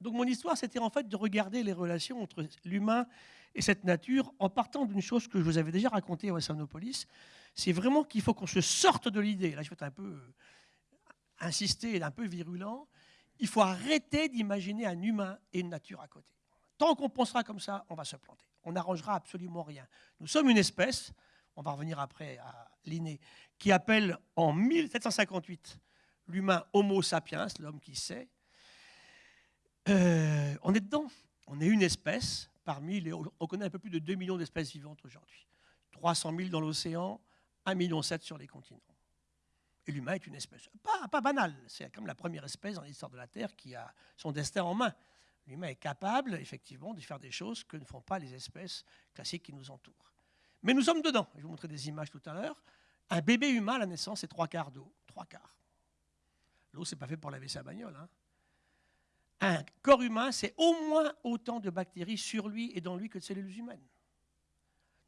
Donc mon histoire, c'était en fait de regarder les relations entre l'humain et cette nature en partant d'une chose que je vous avais déjà racontée à Wassanopolis. C'est vraiment qu'il faut qu'on se sorte de l'idée. Là, je vais être un peu euh, insister, un peu virulent. Il faut arrêter d'imaginer un humain et une nature à côté. Tant qu'on pensera comme ça, on va se planter. On n'arrangera absolument rien. Nous sommes une espèce, on va revenir après à Linné, qui appelle en 1758 l'humain Homo sapiens, l'homme qui sait, euh, on est dedans. On est une espèce parmi les. On connaît un peu plus de 2 millions d'espèces vivantes aujourd'hui. 300 000 dans l'océan, 1,7 million sur les continents. Et l'humain est une espèce, pas, pas banale, c'est comme la première espèce dans l'histoire de la Terre qui a son destin en main. L'humain est capable, effectivement, de faire des choses que ne font pas les espèces classiques qui nous entourent. Mais nous sommes dedans. Je vais vous montrer des images tout à l'heure. Un bébé humain à la naissance, c'est trois quarts d'eau. Trois quarts. L'eau, c'est pas fait pour laver sa bagnole. Hein un corps humain, c'est au moins autant de bactéries sur lui et dans lui que de cellules humaines.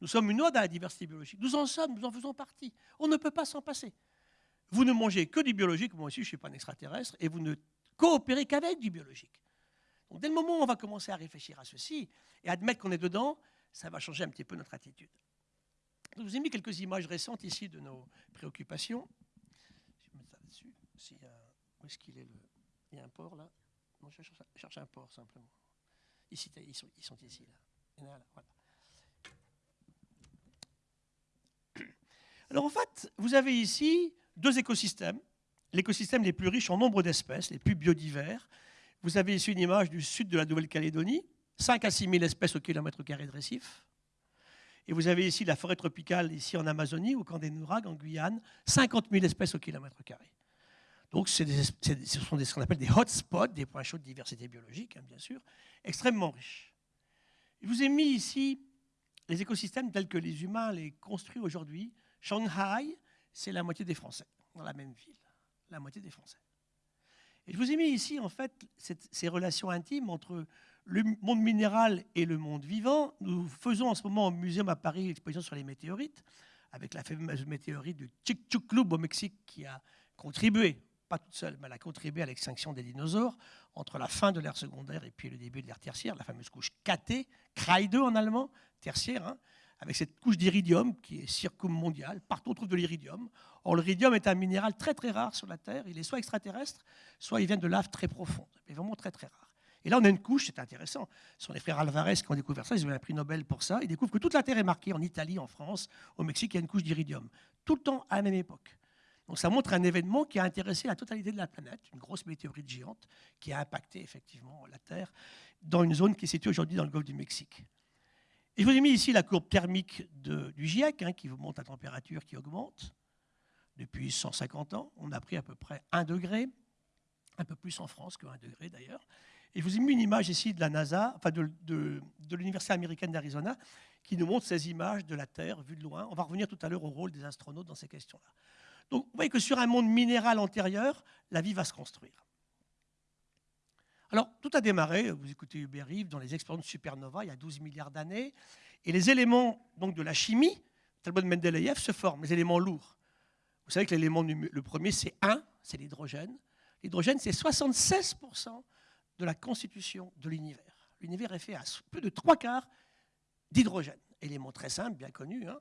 Nous sommes une ode à la diversité biologique. Nous en sommes, nous en faisons partie. On ne peut pas s'en passer. Vous ne mangez que du biologique, moi aussi je ne suis pas un extraterrestre, et vous ne coopérez qu'avec du biologique. Donc dès le moment où on va commencer à réfléchir à ceci et admettre qu'on est dedans, ça va changer un petit peu notre attitude. Je vous ai mis quelques images récentes ici de nos préoccupations. Je vais mettre ça dessus. où est-ce qu'il est le... Il y a un port là? Je cherche, un port simplement. Ici, ils sont, ici. Alors en fait, vous avez ici deux écosystèmes, l'écosystème les plus riches en nombre d'espèces, les plus biodivers. Vous avez ici une image du sud de la Nouvelle-Calédonie, 5 à 6 000 espèces au kilomètre carré de récif. Et vous avez ici la forêt tropicale, ici en Amazonie, au camp des Nouragues, en Guyane, 50 000 espèces au kilomètre carré. Donc, ce sont ce qu'on appelle des hotspots, des points chauds de diversité biologique, hein, bien sûr, extrêmement riches. Je vous ai mis ici les écosystèmes tels que les humains les construisent aujourd'hui. Shanghai, c'est la moitié des Français, dans la même ville, la moitié des Français. Et je vous ai mis ici, en fait, ces relations intimes entre le monde minéral et le monde vivant. Nous faisons en ce moment au Muséum à Paris l'exposition sur les météorites, avec la fameuse météorite du Chicxulub au Mexique qui a contribué pas toute seule, mais elle a contribué à l'extinction des dinosaures entre la fin de l'ère secondaire et puis le début de l'ère tertiaire, la fameuse couche KT, Kreide en allemand, tertiaire, hein, avec cette couche d'iridium qui est circummondiale. Partout on trouve de l'iridium. Or, l'iridium est un minéral très très rare sur la Terre. Il est soit extraterrestre, soit il vient de laves très profondes, mais vraiment très très rare. Et là, on a une couche, c'est intéressant. Ce sont les frères Alvarez qui ont découvert ça, ils ont eu un prix Nobel pour ça. Ils découvrent que toute la Terre est marquée en Italie, en France, au Mexique, il y a une couche d'iridium. Tout le temps à la même époque. Donc ça montre un événement qui a intéressé la totalité de la planète, une grosse météorite géante qui a impacté effectivement la Terre dans une zone qui est située aujourd'hui dans le golfe du Mexique. Je vous ai mis ici la courbe thermique du GIEC, hein, qui vous montre la température qui augmente depuis 150 ans. On a pris à peu près 1 degré, un peu plus en France que 1 degré d'ailleurs. Et je vous ai mis une image ici de la NASA, enfin de, l'Université américaine d'Arizona, qui nous montre ces images de la Terre vues de loin. On va revenir tout à l'heure au rôle des astronautes dans ces questions-là. Donc vous voyez que sur un monde minéral antérieur, la vie va se construire. Alors, tout a démarré, vous écoutez Hubert Reeve, dans les expériences de supernova, il y a 12 milliards d'années, et les éléments donc, de la chimie, Talbot de Mendeleïev, se forment, les éléments lourds. Vous savez que l'élément le premier, c'est 1, c'est l'hydrogène. L'hydrogène, c'est 76% de la constitution de l'univers. L'univers est fait à plus de trois quarts d'hydrogène. Élément très simple, bien connu. Hein.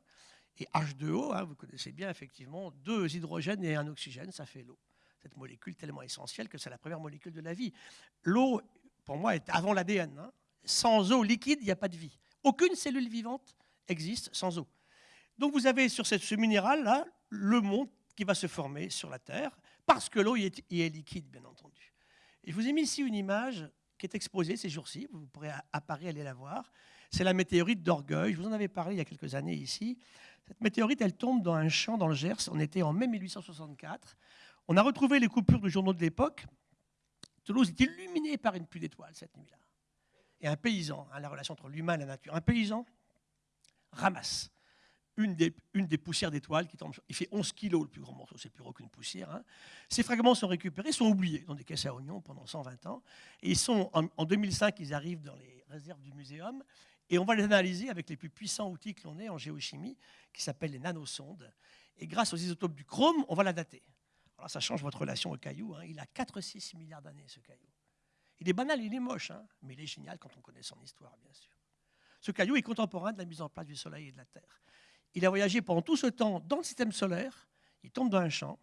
Et H2O, hein, vous connaissez bien effectivement, deux hydrogènes et un oxygène, ça fait l'eau. Cette molécule tellement essentielle que c'est la première molécule de la vie. L'eau, pour moi, est avant l'ADN. Hein. Sans eau liquide, il n'y a pas de vie. Aucune cellule vivante existe sans eau. Donc vous avez sur ce minéral-là le monde qui va se former sur la Terre, parce que l'eau y est, liquide, bien entendu. Je vous ai mis ici une image qui est exposée ces jours-ci, vous pourrez à Paris aller la voir. C'est la météorite d'Orgueil. Je vous en avais parlé il y a quelques années ici. Cette météorite, elle tombe dans un champ dans le Gers. On était en mai 1864. On a retrouvé les coupures de journaux de l'époque. Toulouse est illuminée par une pluie d'étoiles cette nuit-là. Et un paysan, hein, la relation entre l'humain et la nature, un paysan ramasse une des, poussières d'étoiles qui tombe. Il fait 11 kilos le plus grand morceau, c'est plus gros qu'une poussière. Hein. Ces fragments sont récupérés, sont oubliés dans des caisses à oignons pendant 120 ans. Et ils sont, en, 2005, ils arrivent dans les réserves du muséum. Et on va les analyser avec les plus puissants outils que l'on ait en géochimie, qui s'appellent les nanosondes. Et grâce aux isotopes du chrome, on va la dater. Alors ça change votre relation au caillou. Hein. Il a 4-6 milliards d'années, ce caillou. Il est banal, il est moche, hein, mais il est génial quand on connaît son histoire, bien sûr. Ce caillou est contemporain de la mise en place du Soleil et de la Terre. Il a voyagé pendant tout ce temps dans le système solaire, il tombe dans un champ,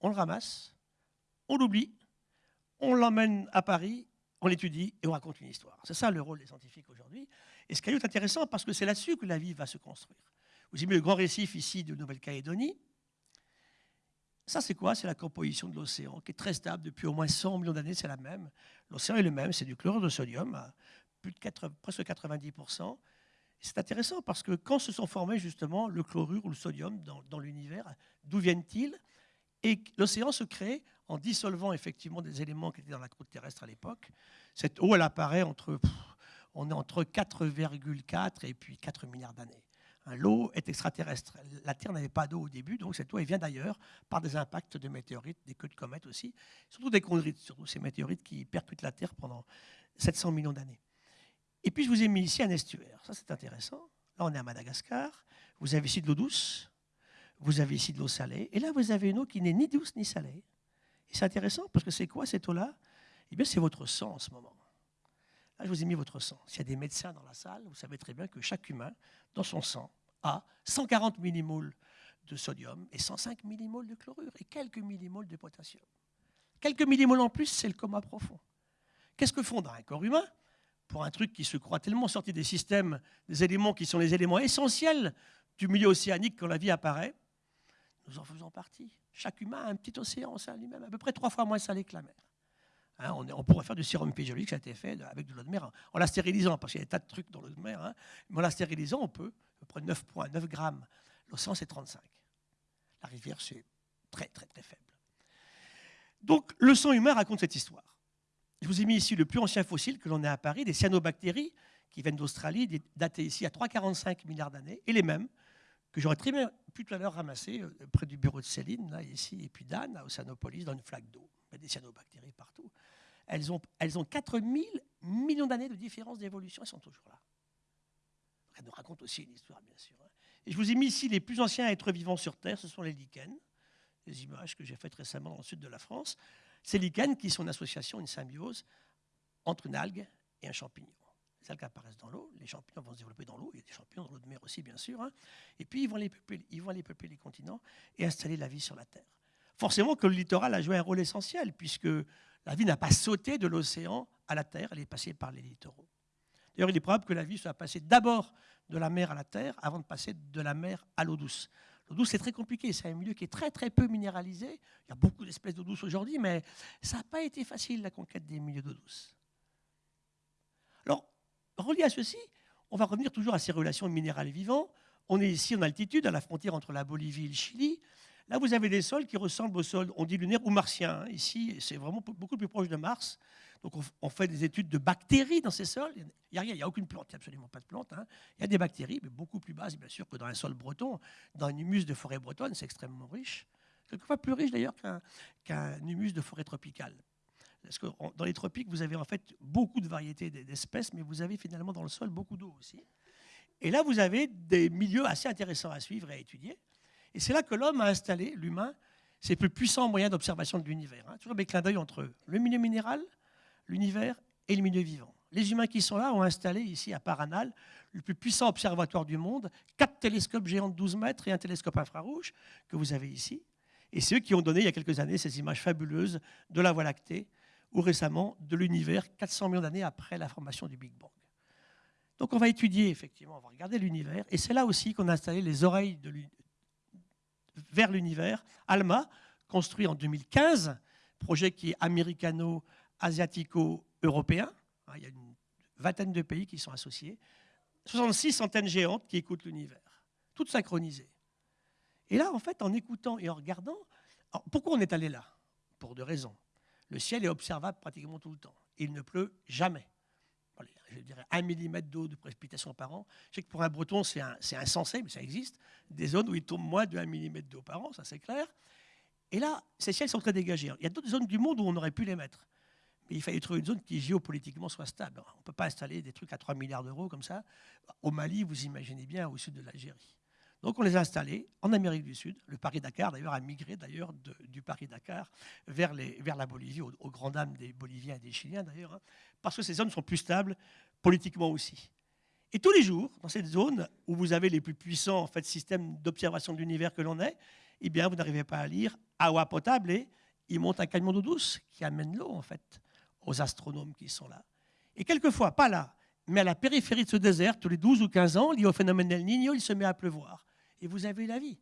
on le ramasse, on l'oublie, on l'emmène à Paris, on l'étudie et on raconte une histoire. C'est ça le rôle des scientifiques aujourd'hui. Et ce caillou est intéressant parce que c'est là-dessus que la vie va se construire. Vous avez le grand récif ici de Nouvelle-Calédonie? Ça, c'est quoi? C'est la composition de l'océan, qui est très stable depuis au moins 100 millions d'années, c'est la même. L'océan est le même, c'est du chlorure de sodium, plus de presque 90%. C'est intéressant parce que quand se sont formés justement le chlorure ou le sodium dans, l'univers, d'où viennent-ils? Et l'océan se crée en dissolvant effectivement des éléments qui étaient dans la croûte terrestre à l'époque. Cette eau, elle apparaît entre, entre 4,4 et puis 4 milliards d'années. L'eau est extraterrestre. La Terre n'avait pas d'eau au début, donc cette eau vient d'ailleurs par des impacts de météorites, des queues de comètes aussi, surtout des chondrites, surtout ces météorites qui percutent la Terre pendant 700 millions d'années. Et puis je vous ai mis ici un estuaire. Ça, c'est intéressant. Là, on est à Madagascar. Vous avez ici de l'eau douce. Vous avez ici de l'eau salée. Et là, vous avez une eau qui n'est ni douce ni salée. Et c'est intéressant parce que c'est quoi cette eau-là? Eh bien, c'est votre sang en ce moment. Là, je vous ai mis votre sang. S'il y a des médecins dans la salle, vous savez très bien que chaque humain, dans son sang, a 140 millimoles de sodium et 105 millimoles de chlorure et quelques millimoles de potassium. Quelques millimoles en plus, c'est le coma profond. Qu'est-ce que font dans un corps humain? Pour un truc qui se croit tellement sorti des systèmes, des éléments qui sont les éléments essentiels du milieu océanique quand la vie apparaît, nous en faisons partie. Chaque humain a un petit océan en lui-même, à peu près trois fois moins salé que la mer. Hein, on, pourrait faire du sérum physiologique, ça a été fait avec de l'eau de mer, en la stérilisant, parce qu'il y a des tas de trucs dans l'eau de mer, hein. mais en la stérilisant, on peut, à peu près 9 points, 9 grammes. L'océan, c'est 35. La rivière, c'est très, très, très faible. Donc, le sang humain raconte cette histoire. Je vous ai mis ici le plus ancien fossile que l'on ait à Paris, des cyanobactéries qui viennent d'Australie, datées ici à 3,45 milliards d'années, et les mêmes que j'aurais très bien pu tout à l'heure ramasser euh, près du bureau de Céline, là, ici, et puis d'Anne, à Océanopolis, dans une flaque d'eau. A des cyanobactéries partout. Elles ont, elles ont 4000 millions d'années de différence d'évolution, elles sont toujours là. Elles nous racontent aussi une histoire, bien sûr. Hein. Et je vous ai mis ici les plus anciens êtres vivants sur Terre, ce sont les lichens, des images que j'ai faites récemment dans le sud de la France. Ces lichens qui sont une association, une symbiose entre une algue et un champignon. Les algues apparaissent dans l'eau, les champignons vont se développer dans l'eau, il y a des champignons dans l'eau de mer aussi, bien sûr, hein. et puis ils vont, aller peupler, ils vont aller peupler les continents et installer la vie sur la Terre. Forcément que le littoral a joué un rôle essentiel, puisque la vie n'a pas sauté de l'océan à la Terre, elle est passée par les littoraux. D'ailleurs, il est probable que la vie soit passée d'abord de la mer à la Terre avant de passer de la mer à l'eau douce. L'eau douce, c'est très compliqué. C'est un milieu qui est très, très peu minéralisé. Il y a beaucoup d'espèces d'eau douce aujourd'hui, mais ça n'a pas été facile, la conquête des milieux d'eau douce. Alors, relié à ceci, on va revenir toujours à ces relations minérales vivants. On est ici en altitude, à la frontière entre la Bolivie et le Chili. Là, vous avez des sols qui ressemblent aux sols, on dit lunaires ou martiens. Ici, c'est vraiment beaucoup plus proche de Mars. Donc on, fait des études de bactéries dans ces sols. Il n'y a rien, il n'y a aucune plante, il n'y a absolument pas de plante. Hein. Il y a des bactéries, mais beaucoup plus basses, bien sûr, que dans un sol breton. Dans un humus de forêt bretonne, c'est extrêmement riche. Quelquefois plus riche d'ailleurs qu'un humus de forêt tropicale. Parce que dans les tropiques, vous avez en fait beaucoup de variétés d'espèces, mais vous avez finalement dans le sol beaucoup d'eau aussi. Et là, vous avez des milieux assez intéressants à suivre et à étudier. Et c'est là que l'homme a installé, l'humain, ses plus puissants moyens d'observation de l'univers. Hein. Toujours avec clin d'œil entre le milieu minéral, l'univers et le milieu vivant. Les humains qui sont là ont installé ici à Paranal le plus puissant observatoire du monde, quatre télescopes géants de 12 mètres et un télescope infrarouge que vous avez ici. Et c'est eux qui ont donné il y a quelques années ces images fabuleuses de la Voie lactée ou récemment de l'univers 400 millions d'années après la formation du Big Bang. Donc on va étudier effectivement, on va regarder l'univers et c'est là aussi qu'on a installé les oreilles vers l'univers. ALMA, construit en 2015, projet qui est américano asiatico-européen. Hein, il y a une vingtaine de pays qui sont associés. 66 antennes géantes qui écoutent l'univers, toutes synchronisées. Et là, en fait, en écoutant et en regardant, pourquoi on est allé là? Pour deux raisons. Le ciel est observable pratiquement tout le temps. Il ne pleut jamais. je dirais 1 mm d'eau de précipitation par an. Je sais que pour un breton, c'est insensé, mais ça existe. Des zones où il tombe moins de 1 mm d'eau par an, ça c'est clair. Et là, ces ciels sont très dégagés. Il y a d'autres zones du monde où on aurait pu les mettre. Il fallait trouver une zone qui géopolitiquement soit stable. On ne peut pas installer des trucs à 3 milliards d'euros comme ça. Au Mali, vous imaginez bien, au sud de l'Algérie. Donc on les a installés en Amérique du Sud. Le Paris-Dakar, d'ailleurs, a migré d'ailleurs du Paris-Dakar vers, vers, la Bolivie, aux, aux, grandes des Boliviens et des Chiliens d'ailleurs, hein, parce que ces zones sont plus stables politiquement aussi. Et tous les jours, dans cette zone où vous avez les plus puissants systèmes d'observation de l'univers que l'on est, eh bien, vous n'arrivez pas à lire eau potable et il monte un camion d'eau douce qui amène l'eau, en fait, aux astronomes qui sont là. Et quelquefois, pas là, mais à la périphérie de ce désert, tous les 12 ou 15 ans, lié au phénomène del Niño, il se met à pleuvoir et vous avez la vie.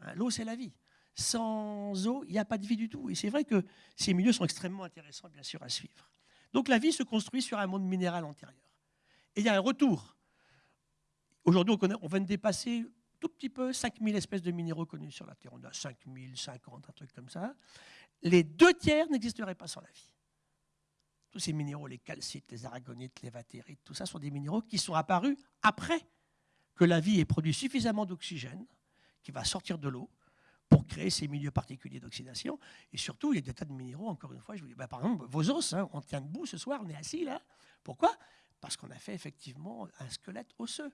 Hein, l'eau, c'est la vie. Sans eau, il n'y a pas de vie du tout. Et c'est vrai que ces milieux sont extrêmement intéressants, bien sûr, à suivre. Donc la vie se construit sur un monde minéral antérieur. Et il y a un retour. Aujourd'hui, on, on vient de dépasser tout petit peu 5000 espèces de minéraux connus sur la Terre. On a 5000, 50, un truc comme ça. Les deux tiers n'existeraient pas sans la vie. Tous ces minéraux, les calcites, les aragonites, les vatérites, tout ça sont des minéraux qui sont apparus après que la vie ait produit suffisamment d'oxygène qui va sortir de l'eau pour créer ces milieux particuliers d'oxydation. Et surtout, il y a des tas de minéraux, encore une fois, je vous dis, bah, par exemple, vos os, hein, on tient debout ce soir, on est assis là. Pourquoi? Parce qu'on a fait effectivement un squelette osseux.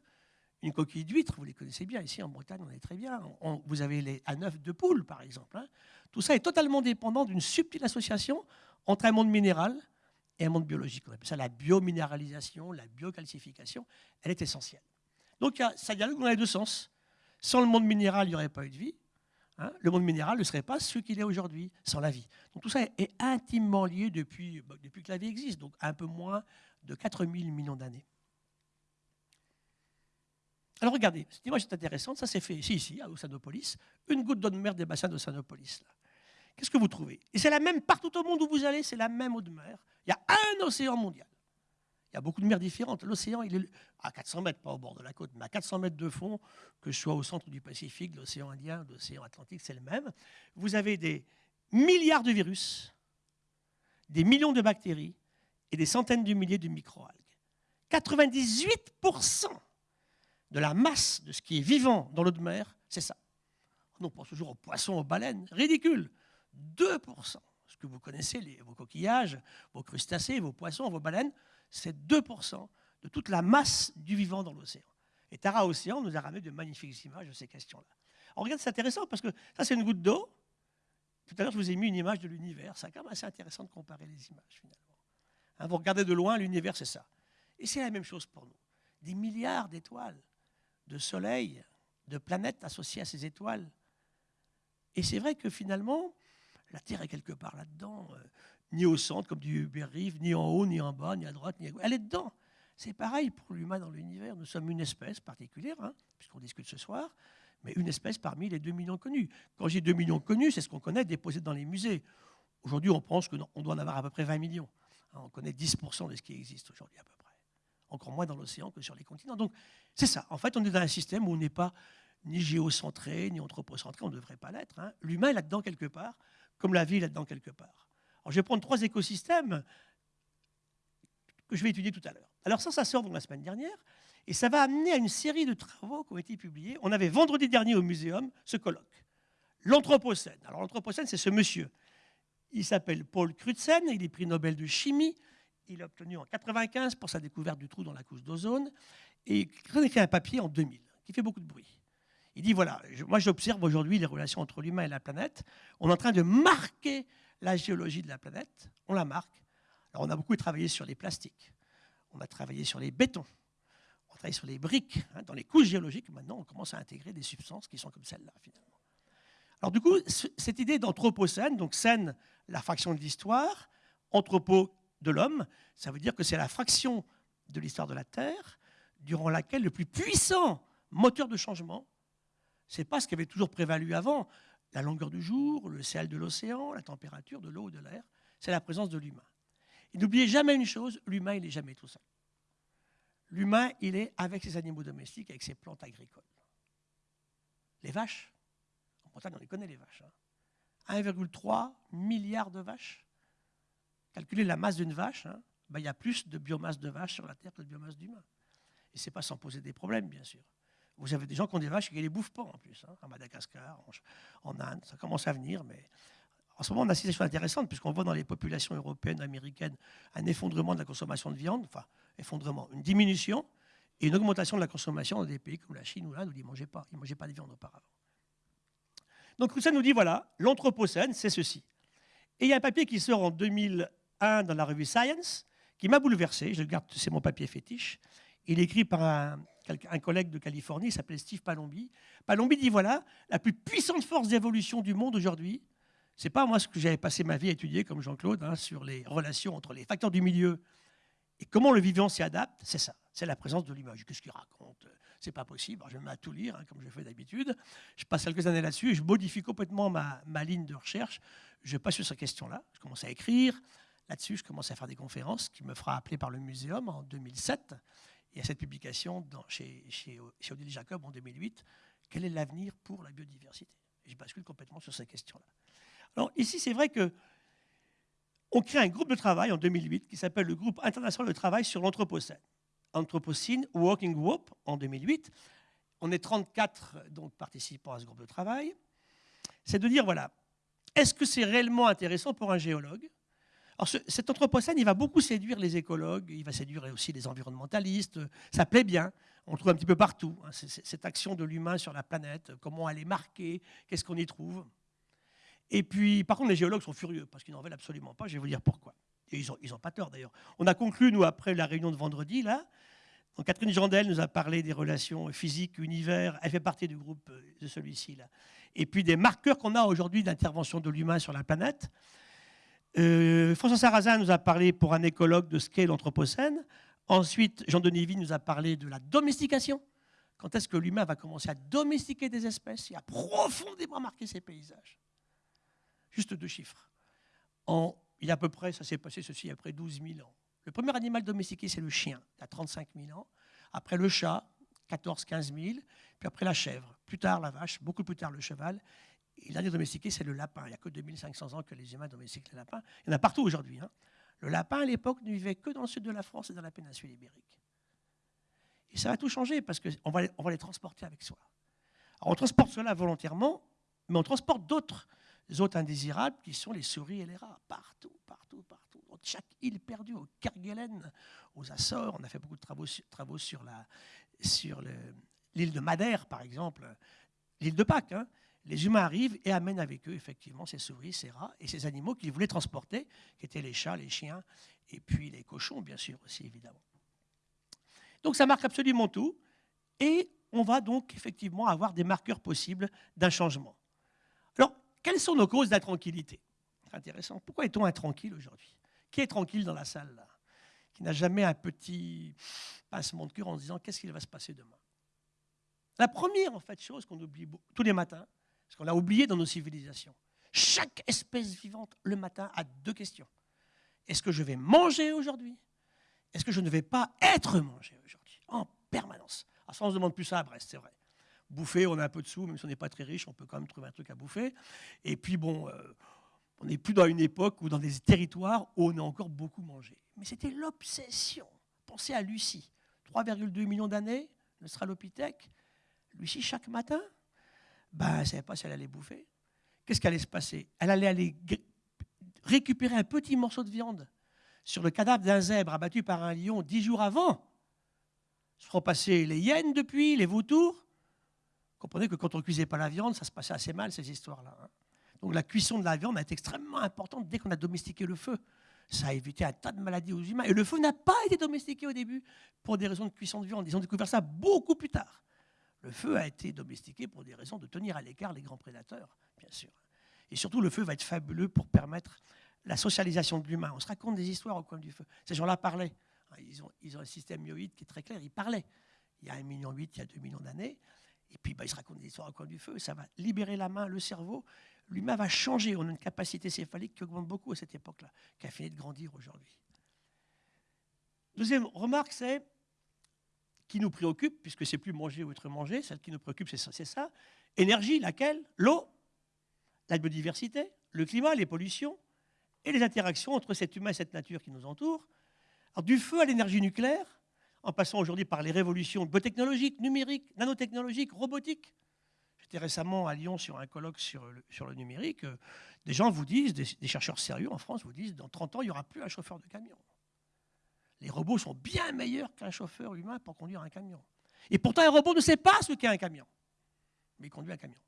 Une coquille d'huître, vous les connaissez bien, ici en Bretagne, on est très bien. vous avez les A9 de poule, par exemple. Hein. Tout ça est totalement dépendant d'une subtile association entre un monde minéral et un monde biologique. On appelle ça la biominéralisation, la biocalcification. Elle est essentielle. Donc ça dialogue dans les deux sens. Sans le monde minéral, il n'y aurait pas eu de vie. Hein. le monde minéral ne serait pas ce qu'il est aujourd'hui, sans la vie. Donc tout ça est intimement lié depuis, bah, depuis que la vie existe, donc un peu moins de 4000 millions d'années. Alors regardez, cette image est intéressante, ça s'est fait ici, ici, à Ossanopolis, une goutte d'eau de mer des bassins d'Ossanopolis. Qu'est-ce que vous trouvez? Et c'est la même partout au monde où vous allez, c'est la même eau de mer. Il y a un océan mondial. Il y a beaucoup de mers différentes. L'océan, il est à 400 mètres, pas au bord de la côte, mais à 400 mètres de fond, que ce soit au centre du Pacifique, l'océan Indien, l'océan Atlantique, c'est le même. Vous avez des milliards de virus, des millions de bactéries et des centaines de milliers de microalgues. 98% de la masse de ce qui est vivant dans l'eau de mer, c'est ça. On pense toujours aux poissons, aux baleines. Ridicule. 2%. Ce que vous connaissez, vos coquillages, vos crustacés, vos poissons, vos baleines, c'est 2% de toute la masse du vivant dans l'océan. Et Tara Océan nous a ramené de magnifiques images de ces questions-là. Alors regarde, c'est intéressant parce que ça, c'est une goutte d'eau. Tout à l'heure, je vous ai mis une image de l'univers. C'est quand même assez intéressant de comparer les images, finalement. Hein, vous regardez de loin, l'univers, c'est ça. Et c'est la même chose pour nous. Des milliards d'étoiles, de soleils, de planètes associées à ces étoiles. Et c'est vrai que finalement, la Terre est quelque part là-dedans. Euh, ni au centre, comme du Hubert ni en haut, ni en bas, ni à droite, ni à gauche. Elle est dedans. C'est pareil pour l'humain dans l'univers. Nous sommes une espèce particulière, hein, puisqu'on discute ce soir, mais une espèce parmi les 2 millions connus. Quand j'ai 2 millions connus, c'est ce qu'on connaît déposé dans les musées. Aujourd'hui, on pense qu'on doit en avoir à peu près 20 millions. Hein, on connaît 10% de ce qui existe aujourd'hui à peu près. Encore moins dans l'océan que sur les continents. Donc, c'est ça. En fait, on est dans un système où on n'est pas ni géocentré, ni anthropocentré. On ne devrait pas l'être. Hein. L'humain est là-dedans quelque part, comme la vie là-dedans quelque part je vais prendre trois écosystèmes que je vais étudier tout à l'heure. Alors ça, ça sort donc la semaine dernière, et ça va amener à une série de travaux qui ont été publiés. On avait vendredi dernier au muséum ce colloque. L'Anthropocène. Alors l'Anthropocène, c'est ce monsieur. Il s'appelle Paul Crutzen, il est prix Nobel de chimie. Il a obtenu en 1995 pour sa découverte du trou dans la couche d'ozone. Et il a écrit un papier en 2000 qui fait beaucoup de bruit. Il dit voilà, moi j'observe aujourd'hui les relations entre l'humain et la planète. On est en train de marquer la géologie de la planète, on la marque. Alors on a beaucoup travaillé sur les plastiques, on a travaillé sur les bétons, on a travaillé sur les briques. Hein, dans les couches géologiques, maintenant, on commence à intégrer des substances qui sont comme celles-là, finalement. Alors du coup, cette idée d'anthropocène, donc scène, la fraction de l'histoire, anthropo de l'homme, ça veut dire que c'est la fraction de l'histoire de la Terre durant laquelle le plus puissant moteur de changement, c'est pas ce qui avait toujours prévalu avant, la longueur du jour, le sel de l'océan, la température de l'eau ou de l'air, c'est la présence de l'humain. Et n'oubliez jamais une chose, l'humain, il n'est jamais tout seul. L'humain, il est avec ses animaux domestiques, avec ses plantes agricoles. Les vaches, en Bretagne, on les connaît les vaches. 1,3 hein. milliard de vaches. Calculez la masse d'une vache, hein. ben, il y a plus de biomasse de vaches sur la Terre que de biomasse d'humains. Et ce n'est pas sans poser des problèmes, bien sûr. Vous avez des gens qui ont des vaches et qui ne les bouffent pas en plus, hein, à Madagascar, en, Inde, ça commence à venir, mais en ce moment, on a des choses intéressantes, puisqu'on voit dans les populations européennes, américaines, un effondrement de la consommation de viande, enfin, effondrement, une diminution et une augmentation de la consommation dans des pays comme la Chine ou l'Inde où ils ne mangeaient pas. Ils mangeaient pas de viande auparavant. Donc tout nous dit, voilà, l'Anthropocène, c'est ceci. Et il y a un papier qui sort en 2001 dans la revue Science, qui m'a bouleversé, je le garde, c'est mon papier fétiche. Il est écrit par un, un collègue de Californie, il s'appelle Steve Palombi. Palombi dit, voilà, la plus puissante force d'évolution du monde aujourd'hui, c'est pas moi ce que j'avais passé ma vie à étudier, comme Jean-Claude, hein, sur les relations entre les facteurs du milieu et comment le vivant s'y adapte, c'est ça, c'est la présence de l'image. Qu'est-ce qu'il raconte? C'est pas possible. je me mets à tout lire, hein, comme je fais d'habitude. Je passe quelques années là-dessus je modifie complètement ma, ma, ligne de recherche. Je passe sur cette question-là. Je commence à écrire. Là-dessus, je commence à faire des conférences qui me fera appeler par le muséum en 2007. Et à cette publication chez, Odile Jacob en 2008, quel est l'avenir pour la biodiversité? Je bascule complètement sur ces questions-là. Alors ici, c'est vrai que on crée un groupe de travail en 2008 qui s'appelle le groupe international de travail sur l'Anthropocène. Anthropocene Working Group en 2008. On est 34 donc, participants à ce groupe de travail. C'est de dire, voilà, est-ce que c'est réellement intéressant pour un géologue? Alors, cet anthropocène, il va beaucoup séduire les écologues, il va séduire aussi les environnementalistes. Ça plaît bien. On le trouve un petit peu partout. Hein, cette action de l'humain sur la planète, comment elle est marquée, qu'est-ce qu'on y trouve. Et puis, par contre, les géologues sont furieux parce qu'ils n'en veulent absolument pas. Je vais vous dire pourquoi. Ils n'ont ils pas tort d'ailleurs. On a conclu, nous, après la réunion de vendredi, là. Catherine Jandel nous a parlé des relations physiques, univers. Elle fait partie du groupe de celui-ci, là. Et puis des marqueurs qu'on a aujourd'hui d'intervention de l'humain sur la planète. Euh, François Sarrazin nous a parlé pour un écologue de ce qu'est l'Anthropocène. Ensuite, Jean-Denis Vie nous a parlé de la domestication. Quand est-ce que l'humain va commencer à domestiquer des espèces et à profondément marquer ses paysages? Juste deux chiffres. En, il y a à peu près, ça s'est passé ceci après 12 000 ans. Le premier animal domestiqué, c'est le chien, il y a 35 000 ans. Après le chat, 14-15 000. Puis après la chèvre. Plus tard, la vache. Beaucoup plus tard, le cheval. Et l'année domestiqué, c'est le lapin. Il n'y a que 2500 ans que les humains domestiquent le lapin. Il y en a partout aujourd'hui. Hein. Le lapin, à l'époque, ne vivait que dans le sud de la France et dans la péninsule ibérique. Et ça va tout changer parce qu'on va, les transporter avec soi. Alors, on transporte cela volontairement, mais on transporte d'autres autres indésirables qui sont les souris et les rats. Partout, partout, partout. Dans chaque île perdue, au Kerguelen, aux Açores, on a fait beaucoup de travaux, travaux sur l'île de Madère, par exemple, l'île de Pâques. Hein. Les humains arrivent et amènent avec eux, effectivement, ces souris, ces rats et ces animaux qu'ils voulaient transporter, qui étaient les chats, les chiens, et puis les cochons, bien sûr, aussi, évidemment. Donc ça marque absolument tout. Et on va donc effectivement avoir des marqueurs possibles d'un changement. Alors, quelles sont nos causes d'intranquillité? Intéressant. Pourquoi est-on intranquille aujourd'hui? Qui est tranquille dans la salle là? Qui n'a jamais un petit pincement de cœur en se disant qu'est-ce qu'il va se passer demain? La première en fait chose qu'on oublie tous les matins, parce qu'on l'a oublié dans nos civilisations, chaque espèce vivante le matin a deux questions. Est-ce que je vais manger aujourd'hui? Est-ce que je ne vais pas être mangé aujourd'hui? En permanence. À ça, on se demande plus ça à Brest, c'est vrai bouffer, on a un peu de sous, même si on n'est pas très riche, on peut quand même trouver un truc à bouffer. Et puis bon, euh, on n'est plus dans une époque ou dans des territoires où on a encore beaucoup mangé. Mais c'était l'obsession. Pensez à Lucie, 3,2 millions d'années, le Stralopithèque. Lucie, chaque matin, ben, elle ne savait pas si elle allait bouffer. Qu'est-ce qui allait se passer? Elle allait aller récupérer un petit morceau de viande sur le cadavre d'un zèbre abattu par un lion dix jours avant. Se feront passer les hyènes depuis, les vautours. Comprenez que quand on ne cuisait pas la viande, ça se passait assez mal, ces histoires-là. Hein. Donc la cuisson de la viande été extrêmement importante dès qu'on a domestiqué le feu. Ça a évité un tas de maladies aux humains. Et le feu n'a pas été domestiqué au début pour des raisons de cuisson de viande. Ils ont découvert ça beaucoup plus tard. Le feu a été domestiqué pour des raisons de tenir à l'écart les grands prédateurs, bien sûr. Et surtout, le feu va être fabuleux pour permettre la socialisation de l'humain. On se raconte des histoires au coin du feu. Ces gens-là parlaient. Ils ont, ils ont un système myoïde qui est très clair. Ils parlaient. Il y a 1,8 million, il y a 2 millions d'années. Et puis, bah, il se raconte des histoires au coin du feu. Ça va libérer la main, le cerveau. L'humain va changer. On a une capacité céphalique qui augmente beaucoup à cette époque-là, qui a fini de grandir aujourd'hui. Deuxième remarque, c'est qui nous préoccupe, puisque c'est plus manger ou être mangé, celle qui nous préoccupe, c'est ça. Énergie, laquelle? L'eau, la biodiversité, le climat, les pollutions et les interactions entre cet humain et cette nature qui nous entoure. Du feu à l'énergie nucléaire, en passant aujourd'hui par les révolutions biotechnologiques, numériques, nanotechnologiques, robotiques. J'étais récemment à Lyon sur un colloque sur le, numérique. Des gens vous disent, des, des, chercheurs sérieux en France vous disent, dans 30 ans, il n'y aura plus un chauffeur de camion. Les robots sont bien meilleurs qu'un chauffeur humain pour conduire un camion. Et pourtant, un robot ne sait pas ce qu'est un camion, mais il conduit un camion.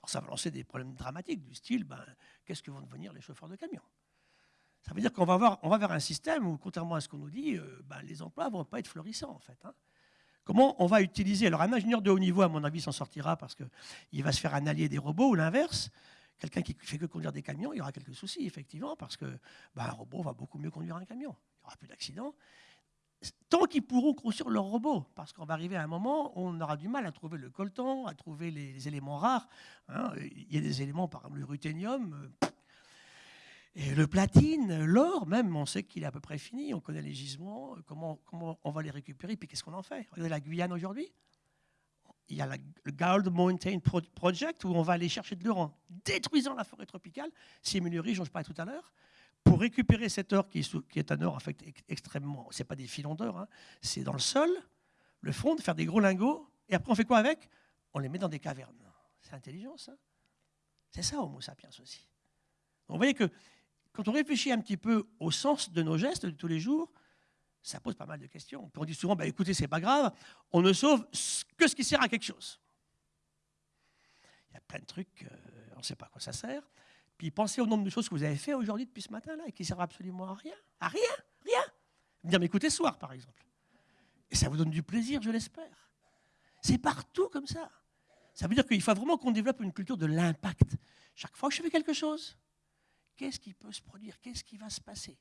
Alors ça va lancer des problèmes dramatiques du style, ben, qu'est-ce que vont devenir les chauffeurs de camions Ça veut dire qu'on va, vers un système où, contrairement à ce qu'on nous dit, euh, ben, les emplois ne vont pas être florissants en fait. Hein. Comment on va utiliser? Alors un ingénieur de haut niveau, à mon avis, s'en sortira parce qu'il va se faire un allié des robots ou l'inverse. Quelqu'un qui fait que conduire des camions, il y aura quelques soucis, effectivement, parce que ben, robot va beaucoup mieux conduire un camion. N'y aura plus d'accidents tant qu'ils pourront construire leurs robots, parce qu'on va arriver à un moment où on aura du mal à trouver le coltan, à trouver les, éléments rares. Hein. Il y a des éléments, par exemple le ruthénium, euh, et le platine, l'or même, on sait qu'il est à peu près fini, on connaît les gisements, comment, comment on va les récupérer, puis qu'est-ce qu'on en fait? Regardez la Guyane aujourd'hui, il y a le Gold Mountain Project où on va aller chercher de l'or en détruisant la forêt tropicale, Simulerie, dont je parlais tout à l'heure, pour récupérer cet or qui est, un or en fait extrêmement, c'est pas des filons d'or, hein, c'est dans le sol, le fond, faire des gros lingots, et après on fait quoi avec? On les met dans des cavernes. C'est intelligent ça? C'est ça Homo sapiens aussi. Donc, vous voyez que quand on réfléchit un petit peu au sens de nos gestes de tous les jours, ça pose pas mal de questions. on dit souvent, bah, écoutez, c'est pas grave, on ne sauve que ce qui sert à quelque chose. Il y a plein de trucs, on ne sait pas à quoi ça sert. Puis pensez au nombre de choses que vous avez fait aujourd'hui depuis ce matin-là et qui ne servent absolument à rien. À rien, rien. Mais écoutez ce soir, par exemple. Et ça vous donne du plaisir, je l'espère. C'est partout comme ça. Ça veut dire qu'il faut vraiment qu'on développe une culture de l'impact. Chaque fois que je fais quelque chose, qu'est-ce qui peut se produire? Qu'est-ce qui va se passer?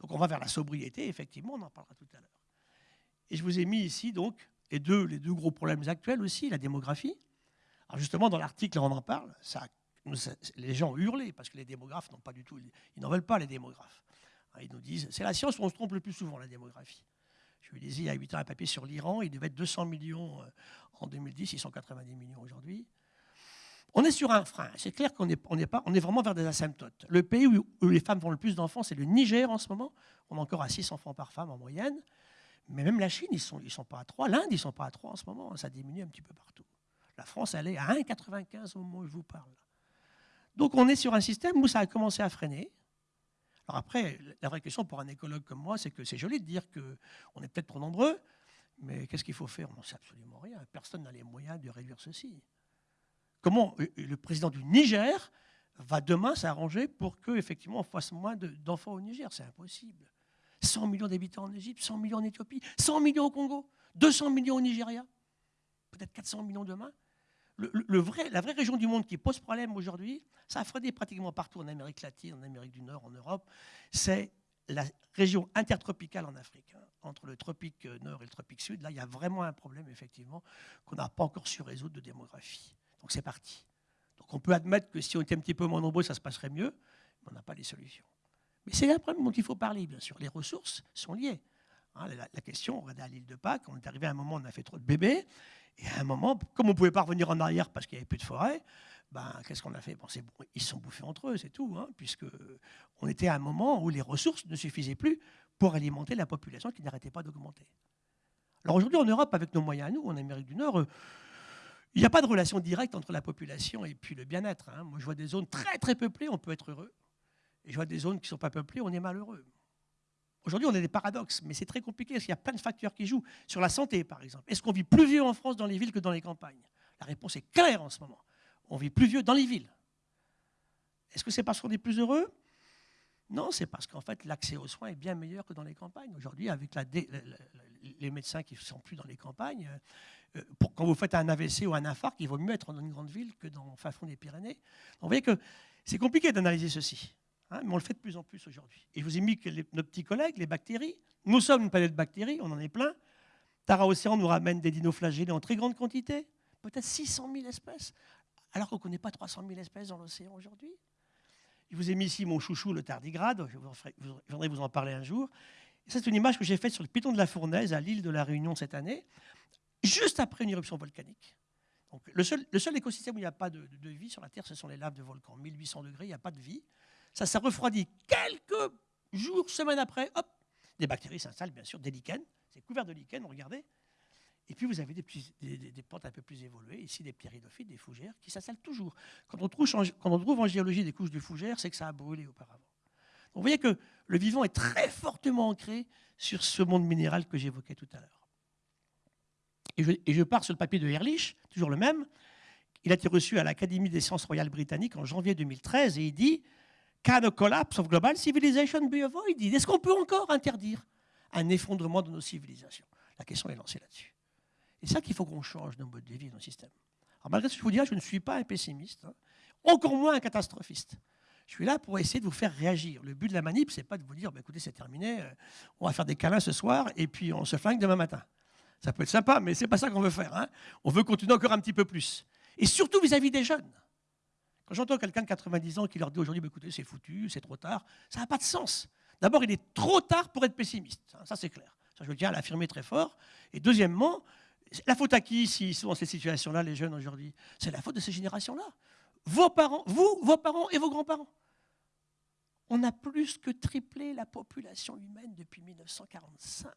Donc on va vers la sobriété, effectivement, on en parlera tout à l'heure. Et je vous ai mis ici, donc, les deux, les deux gros problèmes actuels aussi, la démographie. Alors justement, dans l'article, on en parle, les gens hurlent parce que les démographes n'ont pas du tout, ils n'en veulent pas les démographes. Hein, ils nous disent, c'est la science où on se trompe le plus souvent, la démographie. Je lui disais il y a 8 ans un papier sur l'Iran, il devait être 200 millions euh, en 2010, ils sont 90 millions aujourd'hui. On est sur un frein. C'est clair qu'on est, pas, on est vraiment vers des asymptotes. Le pays où, les femmes font le plus d'enfants, c'est le Niger en ce moment. On est encore à 6 enfants par femme en moyenne. Mais même la Chine, ils ne sont, sont pas à 3. L'Inde, ils ne sont pas à 3 en ce moment. Ça diminue un petit peu partout. La France, elle est à 1,95 au moment où je vous parle. Donc on est sur un système où ça a commencé à freiner. Alors après, la vraie question pour un écologue comme moi, c'est que c'est joli de dire qu'on est peut-être trop nombreux, mais qu'est-ce qu'il faut faire? On n'en sait absolument rien. Personne n'a les moyens de réduire ceci. Comment le président du Niger va demain s'arranger pour qu'effectivement on fasse moins d'enfants au Niger? C'est impossible. 100 millions d'habitants en Égypte, 100 millions en Éthiopie, 100 millions au Congo, 200 millions au Nigeria, peut-être 400 millions demain la vraie région du monde qui pose problème aujourd'hui, ça a freiné pratiquement partout en Amérique latine, en Amérique du Nord, en Europe, c'est la région intertropicale en Afrique. Hein. Entre le tropique nord et le tropique sud, là, il y a vraiment un problème, effectivement, qu'on n'a pas encore su résoudre de démographie. Donc c'est parti. Donc on peut admettre que si on était un petit peu moins nombreux, ça se passerait mieux, mais on n'a pas les solutions. Mais c'est un problème dont il faut parler, bien sûr. Les ressources sont liées. Hein, la, question, on à l'île de Pâques, on est arrivé à un moment où on a fait trop de bébés, et à un moment, comme on ne pouvait pas revenir en arrière parce qu'il n'y avait plus de forêt, ben, qu'est-ce qu'on a fait? Bon, Ils se sont bouffés entre eux, c'est tout, hein, puisque on était à un moment où les ressources ne suffisaient plus pour alimenter la population qui n'arrêtait pas d'augmenter. Alors aujourd'hui, en Europe, avec nos moyens à nous, en Amérique du Nord, il n'y a pas de relation directe entre la population et puis le bien-être. Hein. Moi, je vois des zones très très peuplées, on peut être heureux. Et je vois des zones qui ne sont pas peuplées, on est malheureux. Aujourd'hui, on a des paradoxes, mais c'est très compliqué parce qu'il y a plein de facteurs qui jouent. Sur la santé, par exemple. Est-ce qu'on vit plus vieux en France dans les villes que dans les campagnes? La réponse est claire en ce moment. On vit plus vieux dans les villes. Est-ce que c'est parce qu'on est plus heureux? Non, c'est parce qu'en fait, l'accès aux soins est bien meilleur que dans les campagnes. Aujourd'hui, avec les médecins qui ne sont plus dans les campagnes, euh, pour, quand vous faites un AVC ou un infarct, il vaut mieux être dans une grande ville que dans le fin fond des Pyrénées. Donc, vous voyez que c'est compliqué d'analyser ceci. Hein, mais on le fait de plus en plus aujourd'hui. Et je vous ai mis que nos petits collègues, les bactéries, nous sommes une planète de bactéries, on en est plein. Tara Océan nous ramène des dinoflagellés en très grande quantité, peut-être 600 000 espèces, alors qu'on ne connaît pas 300 000 espèces dans l'océan aujourd'hui. Je vous ai mis ici mon chouchou, le tardigrade, je viendrai vous en parler un jour. C'est une image que j'ai faite sur le piton de la Fournaise, à l'île de la Réunion cette année, juste après une éruption volcanique. Donc, le, seul, le seul écosystème où il n'y a pas de, de, vie sur la Terre, ce sont les laves de volcans. 1800 degrés, il n'y a pas de vie ça s'est refroidi quelques jours, semaines après, hop, Des bactéries s'installent, bien sûr, des lichens. C'est couvert de lichens, regardez. Et puis vous avez des, plantes un peu plus évoluées, ici des pyridophytes, des fougères, qui s'installent toujours. Quand on, trouve, quand on trouve en géologie des couches de fougères, c'est que ça a brûlé auparavant. Donc vous voyez que le vivant est très fortement ancré sur ce monde minéral que j'évoquais tout à l'heure. Et je, pars sur le papier de Ehrlich, toujours le même. Il a été reçu à l'Académie des sciences royales britanniques en janvier 2013 et il dit Can a collapse of global civilization be avoided Est-ce qu'on peut encore interdire un effondrement de nos civilisations? La question est lancée là-dessus. C'est ça qu'il faut qu'on change nos modes de vie, nos systèmes. Alors, malgré ce que je vous dis, je ne suis pas un pessimiste, hein. encore moins un catastrophiste. Je suis là pour essayer de vous faire réagir. Le but de la manip, c'est pas de vous dire, bah, écoutez, c'est terminé, euh, on va faire des câlins ce soir et puis on se flingue demain matin. Ça peut être sympa, mais c'est pas ça qu'on veut faire. Hein. On veut continuer encore un petit peu plus. Et surtout vis-à-vis des jeunes. Quand j'entends quelqu'un de 90 ans qui leur dit aujourd'hui, bah, écoutez, c'est foutu, c'est trop tard, ça n'a pas de sens. D'abord, il est trop tard pour être pessimiste. Ça, c'est clair. Ça, je tiens à l'affirmer très fort. Et deuxièmement, la faute à qui s'ils sont dans ces situations-là, les jeunes aujourd'hui? C'est la faute de ces générations-là. Vos parents, vous, vos parents et vos grands-parents. On a plus que triplé la population humaine depuis 1945.